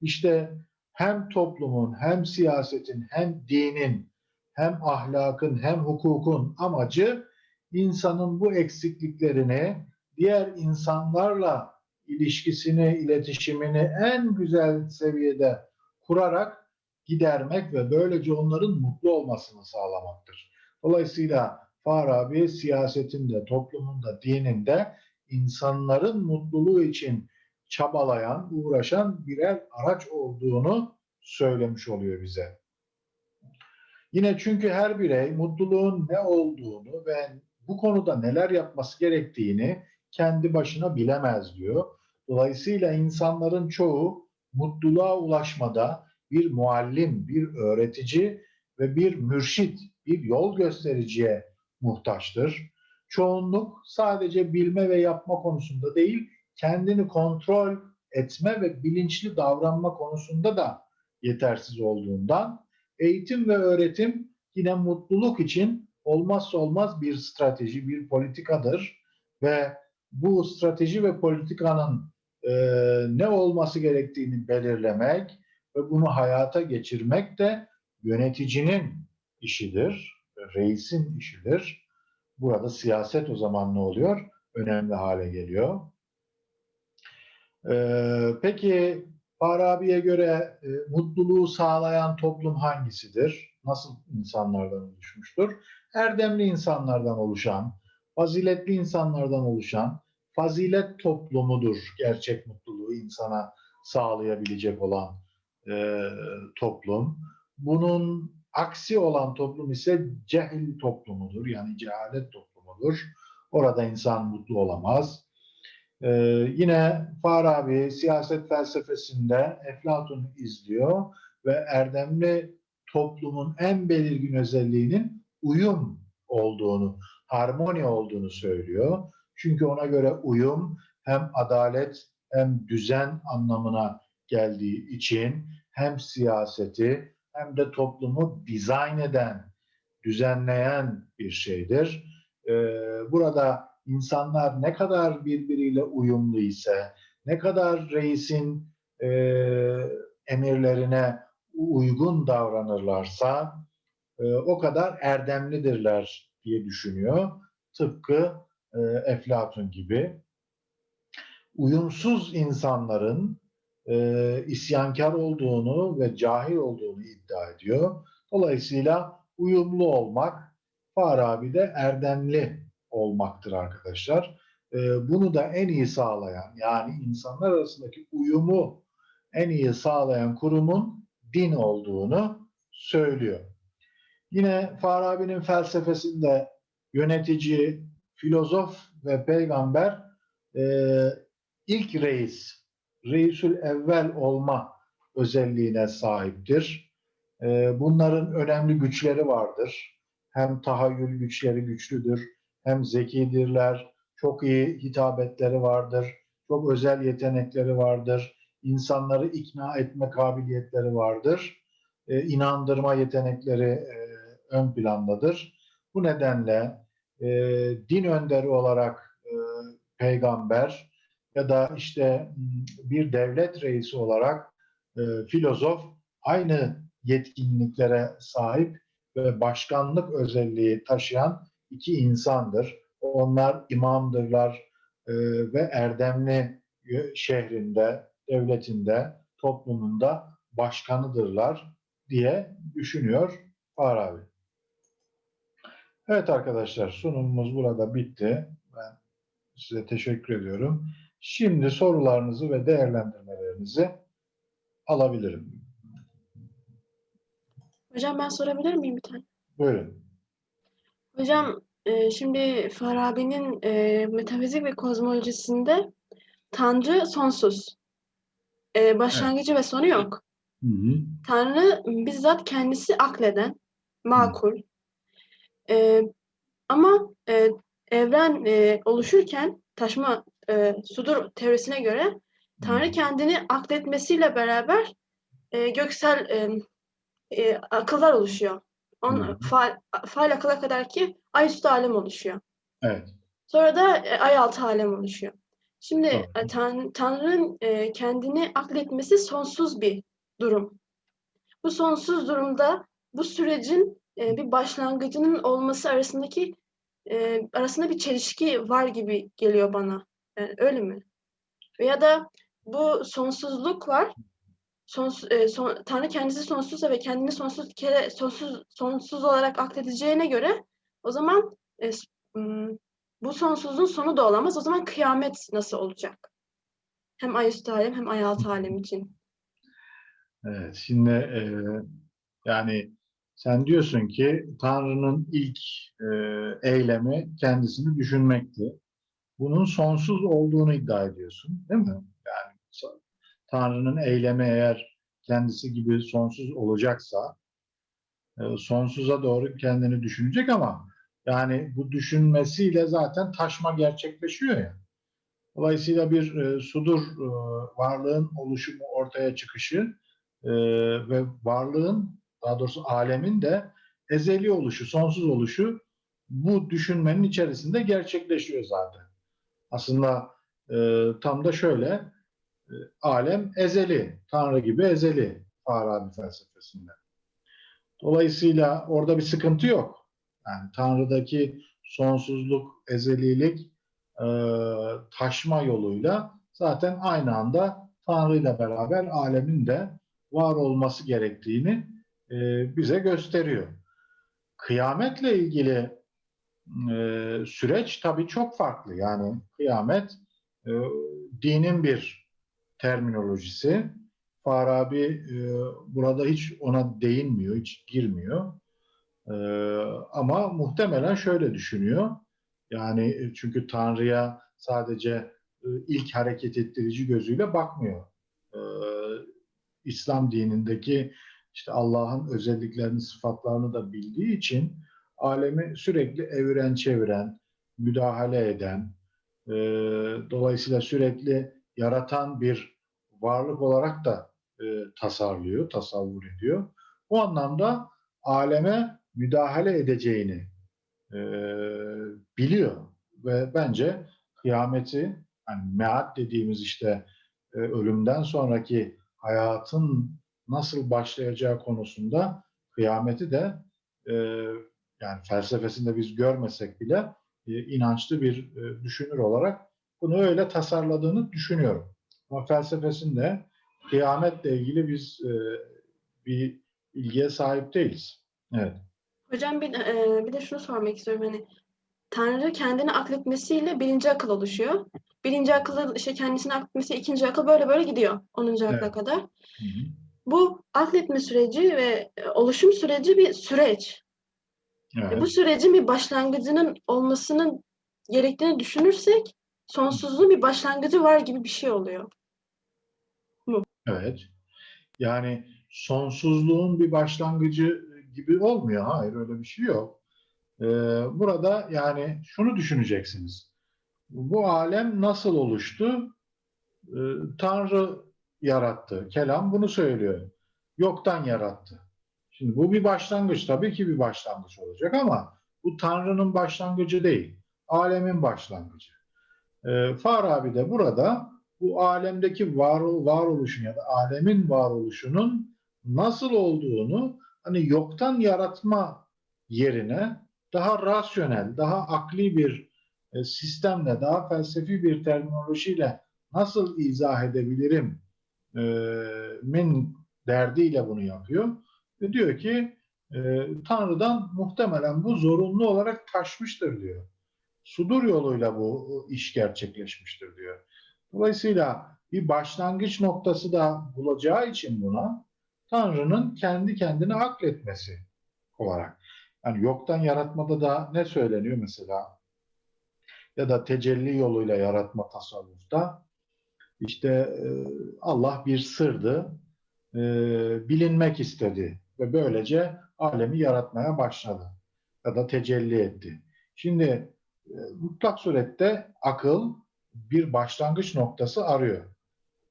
İşte hem toplumun, hem siyasetin, hem dinin, hem ahlakın, hem hukukun amacı insanın bu eksikliklerini diğer insanlarla ilişkisini, iletişimini en güzel seviyede kurarak gidermek ve böylece onların mutlu olmasını sağlamaktır. Dolayısıyla Farabi siyasetinde, toplumunda, dininde insanların mutluluğu için çabalayan, uğraşan birer araç olduğunu söylemiş oluyor bize. Yine çünkü her birey mutluluğun ne olduğunu ve bu konuda neler yapması gerektiğini kendi başına bilemez diyor. Dolayısıyla insanların çoğu mutluluğa ulaşmada bir muallim, bir öğretici ve bir mürşit, bir yol göstericiye muhtaçtır. Çoğunluk sadece bilme ve yapma konusunda değil, kendini kontrol etme ve bilinçli davranma konusunda da yetersiz olduğundan eğitim ve öğretim yine mutluluk için olmazsa olmaz bir strateji, bir politikadır ve bu strateji ve politikanın e, ne olması gerektiğini belirlemek ve bunu hayata geçirmek de yöneticinin işidir, reisin işidir. Burada siyaset o zaman ne oluyor? Önemli hale geliyor. Ee, peki Farabi'ye göre e, mutluluğu sağlayan toplum hangisidir? Nasıl insanlardan oluşmuştur? Erdemli insanlardan oluşan, faziletli insanlardan oluşan, fazilet toplumudur gerçek mutluluğu insana sağlayabilecek olan e, toplum. Bunun aksi olan toplum ise cehil toplumudur. Yani cehalet toplumudur. Orada insan mutlu olamaz. Ee, yine Farabi siyaset felsefesinde Eflatun izliyor ve erdemli toplumun en belirgin özelliğinin uyum olduğunu, harmoni olduğunu söylüyor. Çünkü ona göre uyum hem adalet hem düzen anlamına geldiği için hem siyaseti hem de toplumu dizayn eden, düzenleyen bir şeydir. Ee, burada insanlar ne kadar birbiriyle uyumlu ise, ne kadar reisin e, emirlerine uygun davranırlarsa e, o kadar erdemlidirler diye düşünüyor. Tıpkı e, Eflatun gibi. Uyumsuz insanların e, isyankar olduğunu ve cahil olduğunu iddia ediyor. Dolayısıyla uyumlu olmak Farabi'de erdemli olmaktır arkadaşlar. E, bunu da en iyi sağlayan yani insanlar arasındaki uyumu en iyi sağlayan kurumun din olduğunu söylüyor. Yine Farabi'nin felsefesinde yönetici, filozof ve peygamber e, ilk reis, reisül evvel olma özelliğine sahiptir. E, bunların önemli güçleri vardır. Hem tahayyül güçleri güçlüdür, hem zekidirler, çok iyi hitabetleri vardır, çok özel yetenekleri vardır, insanları ikna etme kabiliyetleri vardır, e, inandırma yetenekleri e, ön plandadır. Bu nedenle e, din önderi olarak e, peygamber ya da işte bir devlet reisi olarak e, filozof aynı yetkinliklere sahip ve başkanlık özelliği taşıyan iki insandır. Onlar imamdırlar e, ve erdemli yö- şehrinde, devletinde, toplumunda başkanıdırlar diye düşünüyor Farabi. Evet arkadaşlar sunumumuz burada bitti. Ben size teşekkür ediyorum. Şimdi sorularınızı ve değerlendirmelerinizi alabilirim. Hocam ben sorabilir miyim bir tane? Buyurun. Hocam e, şimdi Farabi'nin e, metafizik ve kozmolojisinde Tanrı sonsuz. E, başlangıcı ve sonu yok. Hı hı. Tanrı bizzat kendisi akleden, makul. E, ama e, evren e, oluşurken taşma e, sudur teorisine göre Tanrı kendini akletmesiyle beraber e, göksel e, e, akıllar oluşuyor. On, Hı hı. faal, faal akıla kadar ki ayüstü alem oluşuyor. Evet. Sonra da e, ay altı alem oluşuyor. Şimdi e, Tan- Tanrı'nın e, kendini akletmesi sonsuz bir durum. Bu sonsuz durumda bu sürecin e, bir başlangıcının olması arasındaki e, arasında bir çelişki var gibi geliyor bana. Yani öyle mi? Veya da bu sonsuzluk var. Sons, e, son- Tanrı kendisi sonsuzsa ve kendini sonsuz kere sonsuz sonsuz olarak akledeceğine göre o zaman e, bu sonsuzluğun sonu da olamaz. O zaman kıyamet nasıl olacak? Hem ay üstü alem hem ay altı alem için. Evet. Şimdi e, yani sen diyorsun ki Tanrı'nın ilk e, eylemi kendisini düşünmekti. Bunun sonsuz olduğunu iddia ediyorsun, değil mi? Tanrı'nın eylemi eğer kendisi gibi sonsuz olacaksa e, sonsuza doğru kendini düşünecek ama yani bu düşünmesiyle zaten taşma gerçekleşiyor ya. Dolayısıyla bir e, sudur e, varlığın oluşumu ortaya çıkışı e, ve varlığın daha doğrusu alemin de ezeli oluşu, sonsuz oluşu bu düşünmenin içerisinde gerçekleşiyor zaten. Aslında e, tam da şöyle alem ezeli, Tanrı gibi ezeli Farabi felsefesinde. Dolayısıyla orada bir sıkıntı yok. Yani Tanrı'daki sonsuzluk, ezelilik e, taşma yoluyla zaten aynı anda Tanrı ile beraber alemin de var olması gerektiğini e, bize gösteriyor. Kıyametle ilgili e, süreç tabii çok farklı. Yani kıyamet e, dinin bir terminolojisi. Farabi e, burada hiç ona değinmiyor, hiç girmiyor. E, ama muhtemelen şöyle düşünüyor. Yani e, çünkü Tanrı'ya sadece e, ilk hareket ettirici gözüyle bakmıyor. E, İslam dinindeki işte Allah'ın özelliklerini, sıfatlarını da bildiği için alemi sürekli eviren çeviren, müdahale eden, e, dolayısıyla sürekli yaratan bir varlık olarak da e, tasarlıyor, tasavvur ediyor. Bu anlamda aleme müdahale edeceğini e, biliyor ve bence kıyameti, yani meat dediğimiz işte e, ölümden sonraki hayatın nasıl başlayacağı konusunda kıyameti de e, yani felsefesinde biz görmesek bile e, inançlı bir e, düşünür olarak bunu öyle tasarladığını düşünüyorum. Ama felsefesinde kıyametle ilgili biz e, bir bilgiye sahip değiliz. Evet. Hocam bir, e, bir de şunu sormak istiyorum. Hani Tanrı kendini akletmesiyle birinci akıl oluşuyor. Birinci akıllı işte kendisini akletmesi, ikinci akıl böyle böyle gidiyor. 10. akla Evet. kadar. Hı hı. Bu akletme süreci ve e, oluşum süreci bir süreç. E, Evet. Bu sürecin bir başlangıcının olmasının gerektiğini düşünürsek sonsuzluğun bir başlangıcı var gibi bir şey oluyor. Evet. Yani sonsuzluğun bir başlangıcı gibi olmuyor. Hayır öyle bir şey yok. Ee, burada yani şunu düşüneceksiniz. Bu alem nasıl oluştu? Ee, Tanrı yarattı. Kelam bunu söylüyor. Yoktan yarattı. Şimdi bu bir başlangıç. Tabii ki bir başlangıç olacak ama bu Tanrı'nın başlangıcı değil. Alemin başlangıcı. Ee, Farabi de burada bu alemdeki var, varoluşun ya da alemin varoluşunun nasıl olduğunu hani yoktan yaratma yerine daha rasyonel, daha akli bir e, sistemle, daha felsefi bir terminolojiyle nasıl izah edebilirim e, min derdiyle bunu yapıyor. Ve diyor ki e, Tanrı'dan muhtemelen bu zorunlu olarak taşmıştır diyor. Sudur yoluyla bu iş gerçekleşmiştir diyor. Dolayısıyla bir başlangıç noktası da bulacağı için buna Tanrı'nın kendi kendine akletmesi olarak. Yani yoktan yaratmada da ne söyleniyor mesela? Ya da tecelli yoluyla yaratma tasavvufta işte e, Allah bir sırdı, e, bilinmek istedi ve böylece alemi yaratmaya başladı ya da tecelli etti. Şimdi mutlak surette akıl bir başlangıç noktası arıyor.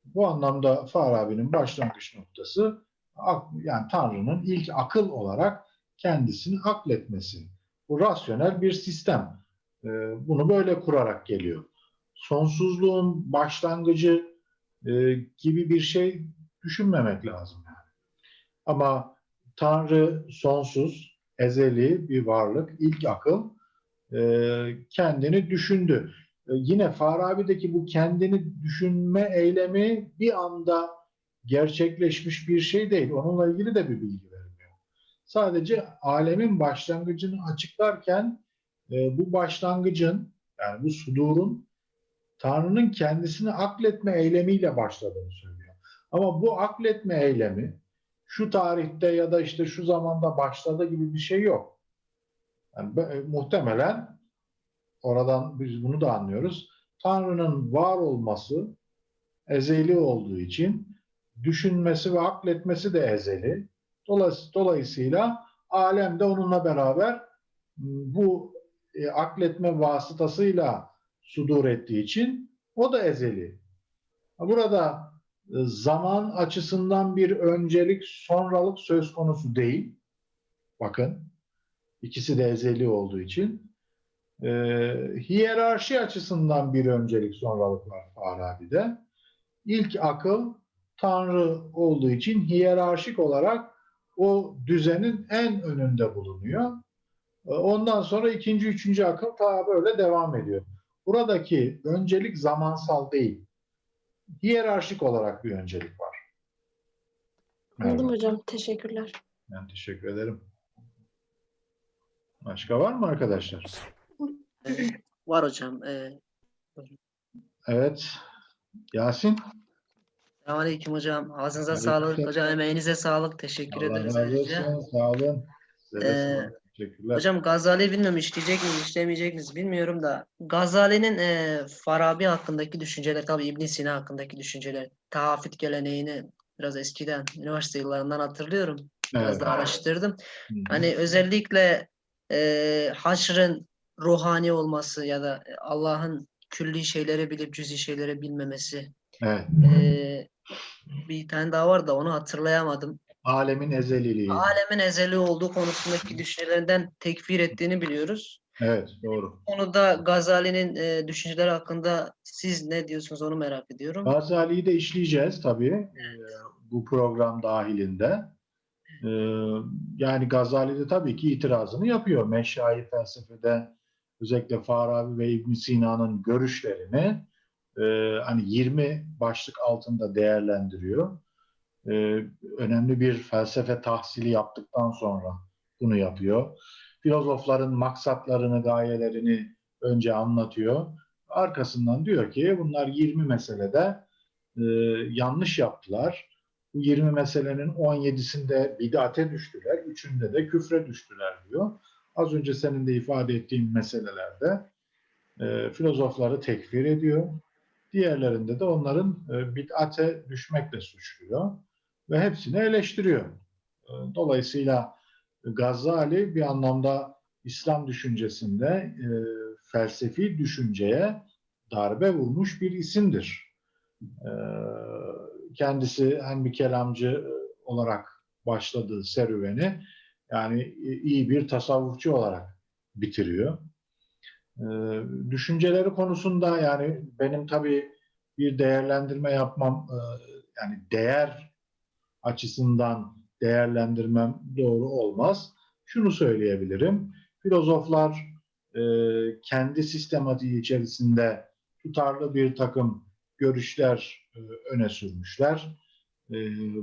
Bu anlamda Farabi'nin başlangıç noktası yani Tanrı'nın ilk akıl olarak kendisini akletmesi. Bu rasyonel bir sistem. E, Bunu böyle kurarak geliyor. Sonsuzluğun başlangıcı e, gibi bir şey düşünmemek lazım yani. Ama Tanrı sonsuz, ezeli bir varlık, ilk akıl e, kendini düşündü. E, yine Farabi'deki bu kendini düşünme eylemi bir anda gerçekleşmiş bir şey değil. Onunla ilgili de bir bilgi vermiyor. Sadece alemin başlangıcını açıklarken e, bu başlangıcın yani bu sudurun Tanrı'nın kendisini akletme eylemiyle başladığını söylüyor. Ama bu akletme eylemi şu tarihte ya da işte şu zamanda başladı gibi bir şey yok. Yani be- muhtemelen oradan biz bunu da anlıyoruz. Tanrı'nın var olması ezeli olduğu için düşünmesi ve akletmesi de ezeli. Dolayıs- Dolayısıyla alem de onunla beraber m, bu e, akletme vasıtasıyla sudur ettiği için o da ezeli. Burada e, zaman açısından bir öncelik sonralık söz konusu değil. Bakın ikisi de ezeli olduğu için. E, hiyerarşi açısından bir öncelik sonralık var Farabi'de. İlk akıl Tanrı olduğu için hiyerarşik olarak o düzenin en önünde bulunuyor. E, Ondan sonra ikinci, üçüncü akıl ta böyle devam ediyor. Buradaki öncelik zamansal değil. Hiyerarşik olarak bir öncelik var. Anladım hocam. Teşekkürler. Ben teşekkür ederim. Başka var mı arkadaşlar? Var hocam. Ee, Evet. Yasin. Selamünaleyküm hocam. Ağzınıza Aleykümselam. sağlık. Hocam emeğinize sağlık. Teşekkür Allah ederiz olsun. Sağ olun. Ee. Teşekkürler. Hocam Gazali bilmiyorum işleyecek mi, işlemeyecek miyiz bilmiyorum da Gazali'nin e, Farabi hakkındaki düşünceler, tabii İbn Sina hakkındaki düşünceler, tahafut geleneğini biraz eskiden, üniversite yıllarından hatırlıyorum. Biraz Evet. da araştırdım. Hı hı. Hani özellikle e, haşrın ruhani olması ya da Allah'ın külli şeyleri bilip cüzi şeyleri bilmemesi. Evet. E, bir tane daha var da onu hatırlayamadım. Alemin ezeliliği. Alemin ezeli olduğu konusundaki düşüncelerinden tekfir ettiğini biliyoruz. Evet, doğru. Bu konuda Gazali'nin e, düşünceleri hakkında siz ne diyorsunuz onu merak ediyorum. Gazali'yi de işleyeceğiz tabii Evet. e, bu program dahilinde. E, Yani Gazali de tabii ki itirazını yapıyor. Meşayi felsefede özellikle Farabi ve İbn Sina'nın görüşlerini e, hani 20 başlık altında değerlendiriyor. E, Önemli bir felsefe tahsili yaptıktan sonra bunu yapıyor. Filozofların maksatlarını, gayelerini önce anlatıyor. Arkasından diyor ki bunlar 20 meselede e, yanlış yaptılar. Bu 20 meselenin 17'sinde bidate düştüler, 3'ünde de küfre düştüler diyor. Az önce senin de ifade ettiğin meselelerde e, filozofları tekfir ediyor. Diğerlerinde de onların e, bid'ate düşmekle suçluyor. ve hepsini eleştiriyor. E, Dolayısıyla Gazali bir anlamda İslam düşüncesinde e, felsefi düşünceye darbe vurmuş bir isimdir. E, kendisi hem bir kelamcı olarak başladığı serüveni yani iyi bir tasavvufçu olarak bitiriyor. E, düşünceleri konusunda yani benim tabii bir değerlendirme yapmam e, yani değer açısından değerlendirmem doğru olmaz. Şunu söyleyebilirim. Filozoflar e, kendi sistematiği içerisinde tutarlı bir takım görüşler e, öne sürmüşler. E,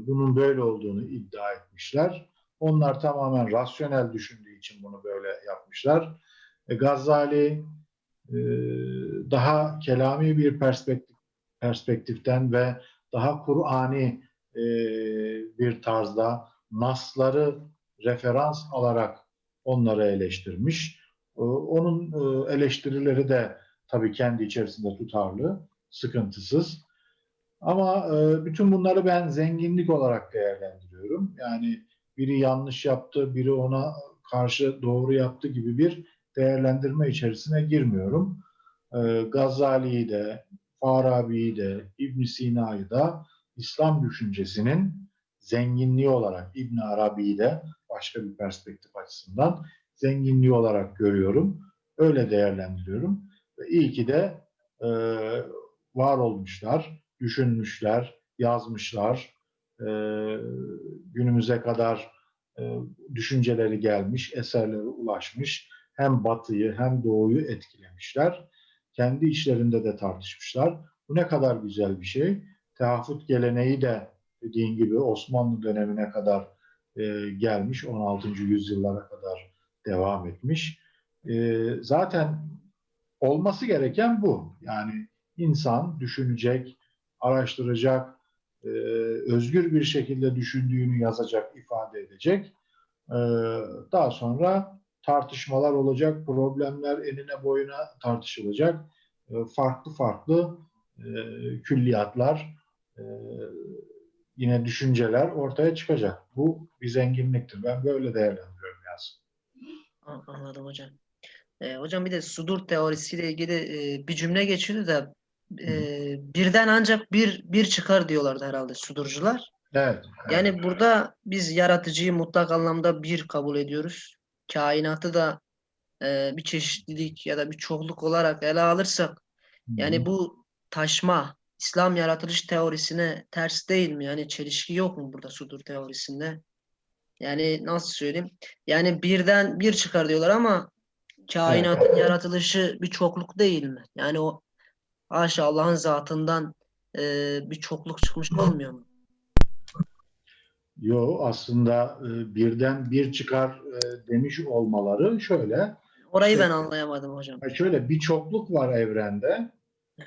bunun böyle olduğunu iddia etmişler. Onlar tamamen rasyonel düşündüğü için bunu böyle yapmışlar. E, Gazali e, daha kelami bir perspektif, perspektiften ve daha Kur'ani e, bir tarzda nasları referans alarak onları eleştirmiş. E, Onun e, eleştirileri de tabii kendi içerisinde tutarlı, sıkıntısız. Ama e, bütün bunları ben zenginlik olarak değerlendiriyorum. Yani biri yanlış yaptı, biri ona karşı doğru yaptı gibi bir değerlendirme içerisine girmiyorum. E, Gazali'yi de, Farabi'yi de, İbn Sina'yı da İslam düşüncesinin zenginliği olarak İbn Arabi'yi de başka bir perspektif açısından zenginliği olarak görüyorum. Öyle değerlendiriyorum. Ve iyi ki de e, var olmuşlar, düşünmüşler, yazmışlar. E, günümüze kadar e, düşünceleri gelmiş, eserleri ulaşmış. Hem batıyı hem doğuyu etkilemişler. Kendi içlerinde de tartışmışlar. Bu ne kadar güzel bir şey. Tehafut geleneği de dediğin gibi Osmanlı dönemine kadar e, gelmiş. 16. yüzyıllara kadar devam etmiş. E, zaten olması gereken bu. Yani insan düşünecek, araştıracak, e, özgür bir şekilde düşündüğünü yazacak, ifade edecek. E, daha sonra tartışmalar olacak, problemler enine boyuna tartışılacak. E, farklı farklı e, külliyatlar, e, yine düşünceler ortaya çıkacak. Bu bir zenginliktir. Ben böyle değerlendiriyorum Yasin. An- Anladım hocam. E, hocam bir de sudur teorisiyle ilgili e, bir cümle geçiyordu da e, birden ancak bir bir çıkar diyorlardı herhalde sudurcular. Evet. Yani burada biz yaratıcıyı mutlak anlamda bir kabul ediyoruz. Kainatı da e, bir çeşitlilik ya da bir çokluk olarak ele alırsak yani bu taşma İslam yaratılış teorisine ters değil mi? Yani çelişki yok mu burada sudur teorisinde? Yani nasıl söyleyeyim? Yani birden bir çıkar diyorlar ama kainatın yaratılışı bir çokluk değil mi? Yani o haşa Allah'ın zatından e, bir çokluk çıkmış olmuyor mu? Yo aslında e, birden bir çıkar e, demiş olmaları şöyle. Orayı ben anlayamadım hocam. Ha, Şöyle bir çokluk var evrende.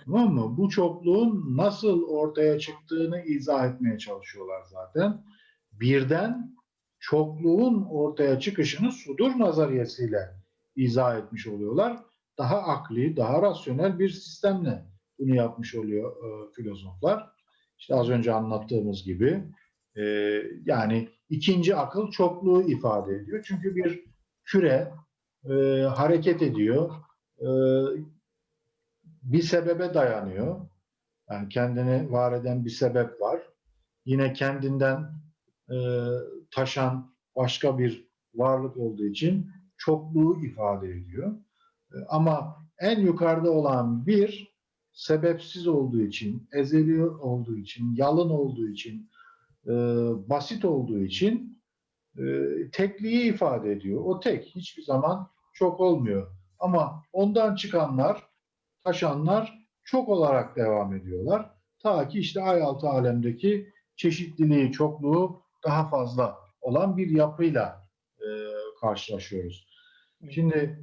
Tamam mı? Bu çokluğun nasıl ortaya çıktığını izah etmeye çalışıyorlar zaten. Birden çokluğun ortaya çıkışını sudur nazariyesiyle izah etmiş oluyorlar. Daha akli, daha rasyonel bir sistemle bunu yapmış oluyor e, filozoflar. İşte az önce anlattığımız gibi e, yani ikinci akıl çokluğu ifade ediyor. Çünkü bir küre e, hareket ediyor. E, bir sebebe dayanıyor. Yani kendini var eden bir sebep var. Yine kendinden e, taşan başka bir varlık olduğu için çokluğu ifade ediyor. E, ama en yukarıda olan bir sebepsiz olduğu için, ezeli olduğu için, yalın olduğu için, e, basit olduğu için e, tekliği ifade ediyor. O tek hiçbir zaman çok olmuyor. Ama ondan çıkanlar, taşanlar çok olarak devam ediyorlar. Ta ki işte ay altı alemdeki çeşitliliği, çokluğu daha fazla olan bir yapıyla e, karşılaşıyoruz. Şimdi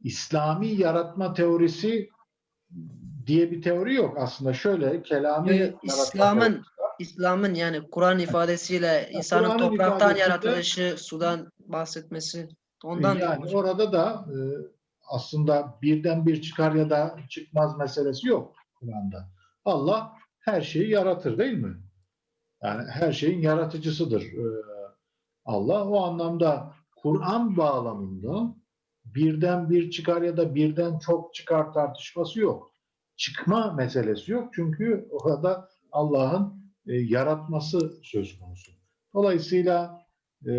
İslami yaratma teorisi diye bir teori yok aslında. Şöyle kelami İslam'ın. İslam'ın yani Kur'an ifadesiyle insanın Kur'an'ın topraktan yaratılışı, sudan bahsetmesi ondan yani orada da e, aslında birden bir çıkar ya da çıkmaz meselesi yok Kur'an'da. Allah her şeyi yaratır değil mi? Yani her şeyin yaratıcısıdır e, Allah. O anlamda Kur'an bağlamında birden bir çıkar ya da birden çok çıkar tartışması yok. Çıkma meselesi yok. Çünkü orada Allah'ın e, yaratması söz konusu. Dolayısıyla e,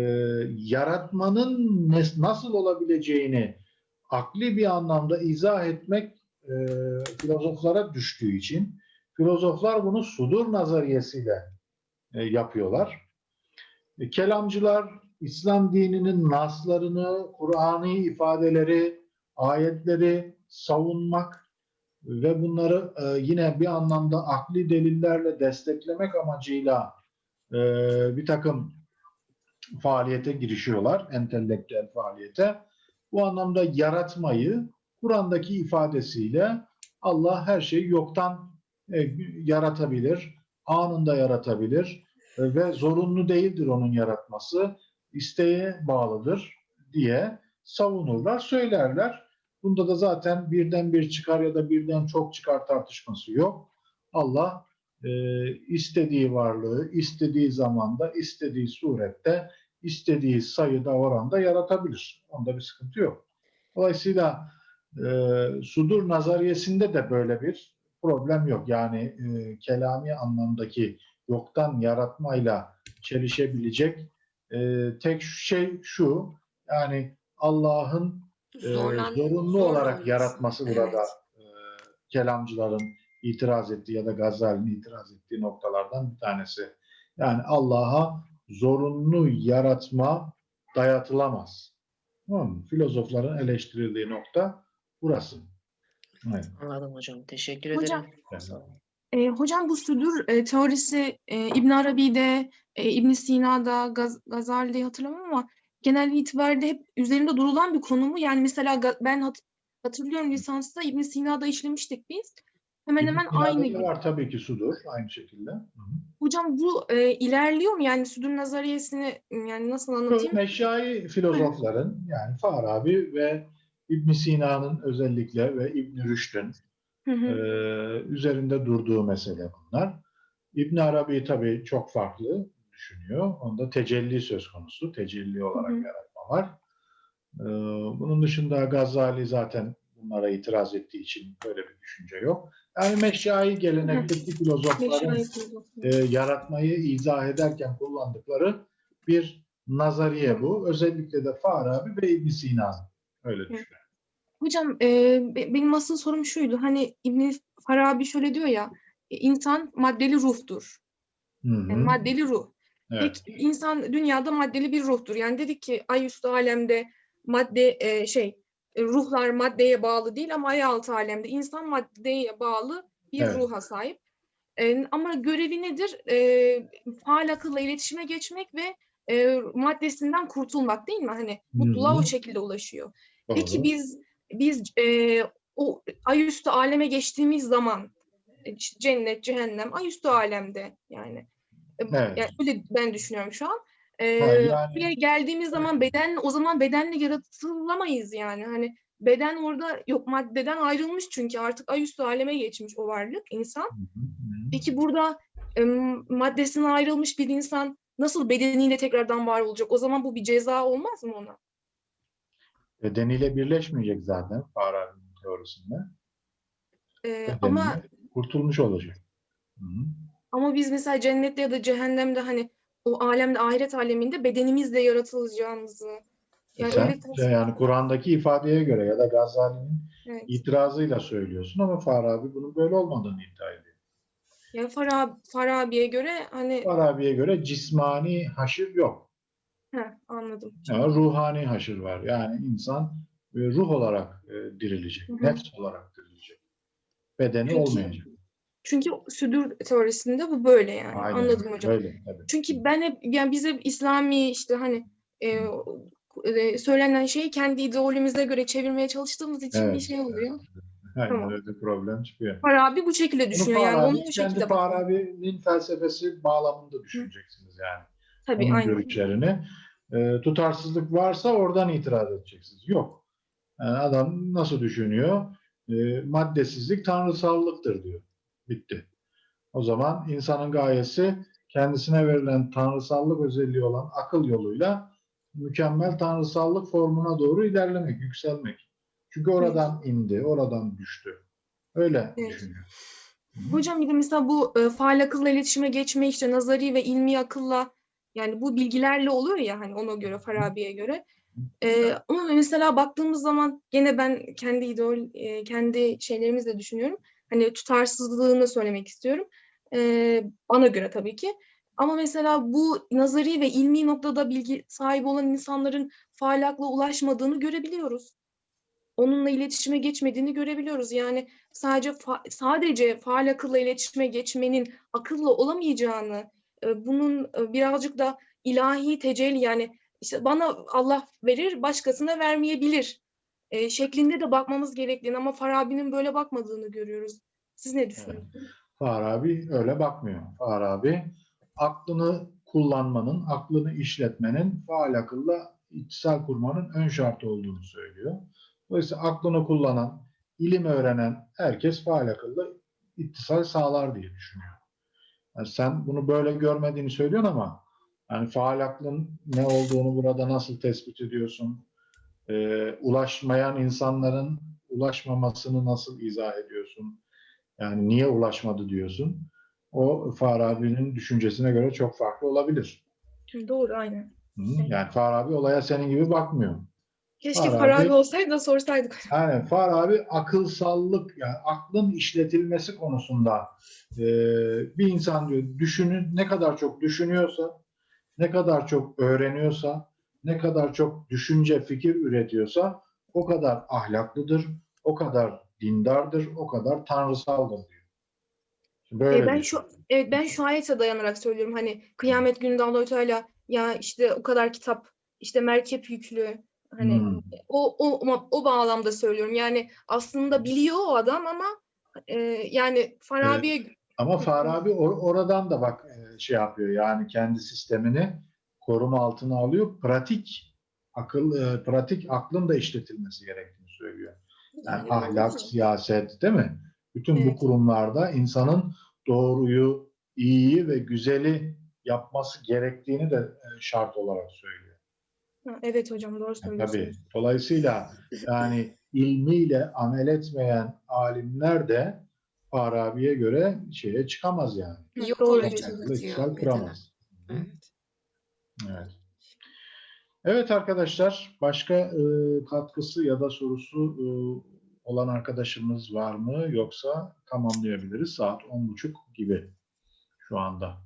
yaratmanın nasıl olabileceğini akli bir anlamda izah etmek e, filozoflara düştüğü için filozoflar bunu sudur nazariyesiyle e, yapıyorlar. E, kelamcılar İslam dininin naslarını, Kur'an'ı ifadeleri, ayetleri savunmak ve bunları e, yine bir anlamda akli delillerle desteklemek amacıyla e, bir takım faaliyete girişiyorlar, entelektüel faaliyete. Bu anlamda yaratmayı Kur'an'daki ifadesiyle Allah her şeyi yoktan e, yaratabilir, anında yaratabilir e, ve zorunlu değildir onun yaratması, isteğe bağlıdır diye savunurlar, söylerler. Bunda da zaten birden bir çıkar ya da birden çok çıkar tartışması yok. Allah e, istediği varlığı, istediği zamanda, istediği surette, istediği sayıda, oranda yaratabilir. Onda bir sıkıntı yok. Dolayısıyla e, sudur nazariyesinde de böyle bir problem yok. Yani e, kelami anlamdaki yoktan yaratmayla çelişebilecek e, tek şey şu, yani Allah'ın e, Zorlan- zorunlu olarak zorlanması. yaratması Evet. burada e, kelamcıların itiraz ettiği ya da Gazali'nin itiraz ettiği noktalardan bir tanesi. Yani Allah'a zorunlu yaratma dayatılamaz. Tamam mı? Filozofların eleştirildiği nokta burası. Evet. Anladım hocam. Teşekkür Hocam, ederim. Sağ olun. E, hocam bu südür e, teorisi e, İbn Arabi'de, e, İbn Sina'da, Gaz Gazali'de hatırlamam ama genel itibariyle hep üzerinde durulan bir konu mu? Yani mesela ben hat- hatırlıyorum lisansta İbn Sina'da işlemiştik biz. Hemen hemen İbn aynı. Arabi'de var tabii ki sudur aynı şekilde. Hı hı. Hocam bu e, ilerliyor mu? Yani südür nazariyesini yani nasıl anlatayım? Meşai filozofların yani Farabi ve İbn Sina'nın özellikle ve İbn Rüşd'ün. Ee, üzerinde durduğu mesele bunlar. İbn Arabi tabii çok farklı düşünüyor. Onda tecelli söz konusu. Tecelli olarak Hı yaratma var. Ee, bunun dışında Gazali zaten bunlara itiraz ettiği için böyle bir düşünce yok. Yani meşai gelenekteki filozofların e, yaratmayı izah ederken kullandıkları bir nazariye bu. Özellikle de Farabi ve İbn Sina öyle düşünüyor. Hocam e, be- benim asıl sorum şuydu. Hani İbn Farabi şöyle diyor ya, insan maddeli ruhtur. Hı hı. Yani maddeli ruh. Evet. Peki insan dünyada maddeli bir ruhtur. Yani dedik ki ay üstü alemde madde e, şey e, ruhlar maddeye bağlı değil ama ay altı alemde insan maddeye bağlı bir Evet. ruha sahip. E, ama görevi nedir? E, faal akılla iletişime geçmek ve e, maddesinden kurtulmak değil mi? Hani mutluluğa Hı o şekilde ulaşıyor. Doğru. Peki biz biz e, o ay üstü aleme geçtiğimiz zaman e, cennet, cehennem ay üstü alemde yani. Evet. yani öyle ben düşünüyorum şu an. E, Ha, yani- buraya geldiğimiz zaman beden o zaman bedenle yaratılamayız yani. Hani beden orada yok maddeden ayrılmış çünkü artık ay üstü aleme geçmiş o varlık insan. Peki burada e, maddesinden ayrılmış bir insan nasıl bedeniyle tekrardan var olacak? O zaman bu bir ceza olmaz mı ona? bedeniyle birleşmeyecek zaten Farabi'nin teorisinde. E, Bedeniyle ama kurtulmuş olacak. Hı hı. Ama biz mesela cennette ya da cehennemde hani o alemde ahiret aleminde bedenimizle yaratılacağımızı yani Sen, öyle yani Kur'an'daki ifadeye göre ya da Gazali'nin evet. itirazıyla söylüyorsun ama Farabi bunun böyle olmadığını iddia ediyor. Yani Farab Farabi'ye göre hani Farabi'ye göre cismani haşır yok. heh, anladım. Ama ruhani haşır var. Yani insan e, ruh olarak e, dirilecek, Hı hı. nefs olarak dirilecek. Bedeni Peki, olmayacak. Çünkü südür teorisinde bu böyle yani. Aynen, Anladım hocam. Öyle, tabii. Çünkü ben hep yani biz hep İslami işte hani e, e, söylenen şeyi kendi ideolojimize göre çevirmeye çalıştığımız için bir Evet, şey oluyor. Aynen Tamam. öyle problem çıkıyor. Farabi bu şekilde düşünüyor Bunu yani. Farabi, Onun o kendi şekilde bakıyor. Farabi'nin felsefesi bağlamında düşüneceksiniz yani. Tabii onun aynen. görüşlerini. E, tutarsızlık varsa oradan itiraz edeceksiniz. Yok. Yani adam nasıl düşünüyor? E, maddesizlik tanrısallıktır diyor. Bitti. O zaman insanın gayesi kendisine verilen tanrısallık özelliği olan akıl yoluyla mükemmel tanrısallık formuna doğru ilerlemek, yükselmek. Çünkü oradan indi, oradan düştü. Öyle Evet. düşünüyor. Hocam bir de mesela bu e, faal akılla iletişime geçme işte nazari ve ilmi akılla yani bu bilgilerle oluyor ya hani ona göre Farabi'ye göre. E, ama mesela baktığımız zaman gene ben kendi idol e, kendi şeylerimizle düşünüyorum. Hani tutarsızlığını söylemek istiyorum. E, bana göre tabii ki. Ama mesela bu nazari ve ilmi noktada bilgi sahibi olan insanların faal akla ulaşmadığını görebiliyoruz. Onunla iletişime geçmediğini görebiliyoruz. Yani sadece fa- sadece faal akılla iletişime geçmenin akılla olamayacağını, e, bunun e, birazcık da ilahi tecelli yani işte bana Allah verir, başkasına vermeyebilir e, şeklinde de bakmamız gerektiğini ama Farabi'nin böyle bakmadığını görüyoruz. Siz ne düşünüyorsunuz? Farabi öyle bakmıyor. Farabi aklını kullanmanın, aklını işletmenin faal akılla ittisal kurmanın ön şartı olduğunu söylüyor. Dolayısıyla aklını kullanan, ilim öğrenen herkes faal akılla ittisal sağlar diye düşünüyor. Yani sen bunu böyle görmediğini söylüyorsun ama yani faal aklın ne olduğunu burada nasıl tespit ediyorsun? Ee, ulaşmayan insanların ulaşmamasını nasıl izah ediyorsun? Yani niye ulaşmadı diyorsun. O Farabi'nin düşüncesine göre çok farklı olabilir. Doğru, aynen. Hı? Yani Farabi olaya senin gibi bakmıyor. Keşke Farabi- Farabi olsaydı da sorsaydık. Yani Farabi akılsallık, yani aklın işletilmesi konusunda e, bir insan diyor düşünün ne kadar çok düşünüyorsa, ne kadar çok öğreniyorsa, ne kadar çok düşünce, fikir üretiyorsa o kadar ahlaklıdır, o kadar dindardır, o kadar tanrısaldır diyor. Böyle E, ben şu evet ben şu ayete dayanarak söylüyorum hani kıyamet gününde Allahü Teala ya işte o kadar kitap işte merkep yüklü hani Hmm. o o o bağlamda söylüyorum. Yani aslında biliyor o adam ama e, yani Farabi'ye Ama Farabi or- oradan da bak e, şey yapıyor yani kendi sistemini koruma altına alıyor. Pratik akıl e, pratik aklın da işletilmesi gerektiğini söylüyor. Yani ahlak, siyaset değil mi? Bütün bu Evet. kurumlarda insanın doğruyu, iyiyi ve güzeli yapması gerektiğini de e, şart olarak söylüyor. Evet hocam doğru Yani söylüyorsunuz. tabii. Dolayısıyla yani ilmiyle amel etmeyen alimler de Farabi'ye göre şeye çıkamaz yani. Yok Doğru bir kuramaz. Evet. Evet. Evet arkadaşlar, başka e, katkısı ya da sorusu e, olan arkadaşımız var mı? Yoksa tamamlayabiliriz. Saat 10.30 gibi şu anda.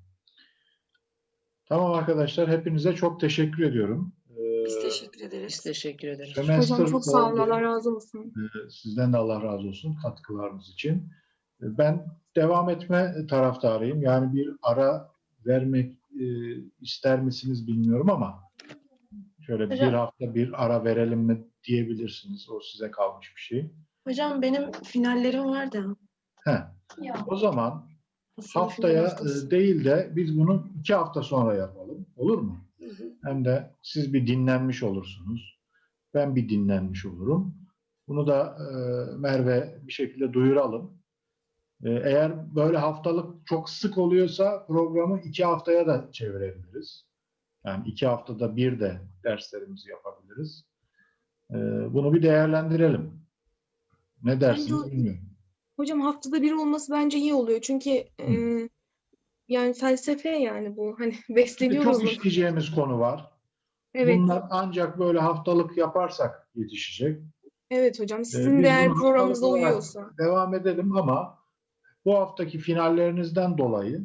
Tamam arkadaşlar, hepinize çok teşekkür ediyorum. E, Biz teşekkür Biz ederiz. teşekkür ederiz. semester Hocam çok sağ olun. Allah razı olsun. E, Sizden de Allah razı olsun katkılarınız için. E, Ben devam etme taraftarıyım. Yani bir ara vermek e, ister misiniz bilmiyorum ama şöyle bir Hocam- hafta bir ara verelim mi diyebilirsiniz. O size kalmış bir şey. Hocam benim finallerim var da. Heh. O zaman aslında haftaya e, değil de biz bunu iki hafta sonra yapalım. Olur mu? Hı hı. Hem de siz bir dinlenmiş olursunuz. Ben bir dinlenmiş olurum. Bunu da e, Merve bir şekilde duyuralım. E, eğer böyle haftalık çok sık oluyorsa programı iki haftaya da çevirebiliriz. Yani iki haftada bir de derslerimizi yapabiliriz. E, bunu bir değerlendirelim. Ne dersiniz Bence- bilmiyorum. Hocam haftada bir olması bence iyi oluyor. Çünkü e, yani felsefe yani bu. Hani besleniyoruz. çok işleyeceğimiz konu var. Evet. Bunlar ancak böyle haftalık yaparsak yetişecek. Evet hocam. Sizin Ee, değer programınıza uyuyorsa. Devam edelim ama bu haftaki finallerinizden dolayı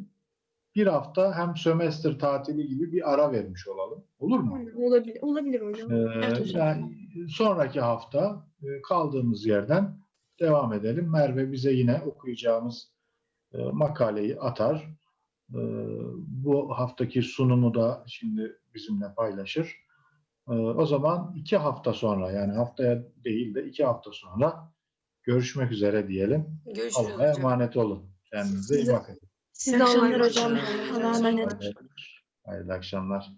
bir hafta hem sömestr tatili gibi bir ara vermiş olalım. Olur mu? Olabilir, olabilir hocam. Ee, Evet hocam. yani sonraki hafta e, kaldığımız yerden devam edelim. Merve bize yine okuyacağımız e, makaleyi atar. E, bu haftaki sunumu da şimdi bizimle paylaşır. O zaman iki hafta sonra yani haftaya değil de iki hafta sonra görüşmek üzere diyelim. Görüşürüz Allah'a hocam. emanet olun. Kendinize iyi bakın. Siz de emanet hocam. olun. Allah'a emanet. Hayırlı akşamlar.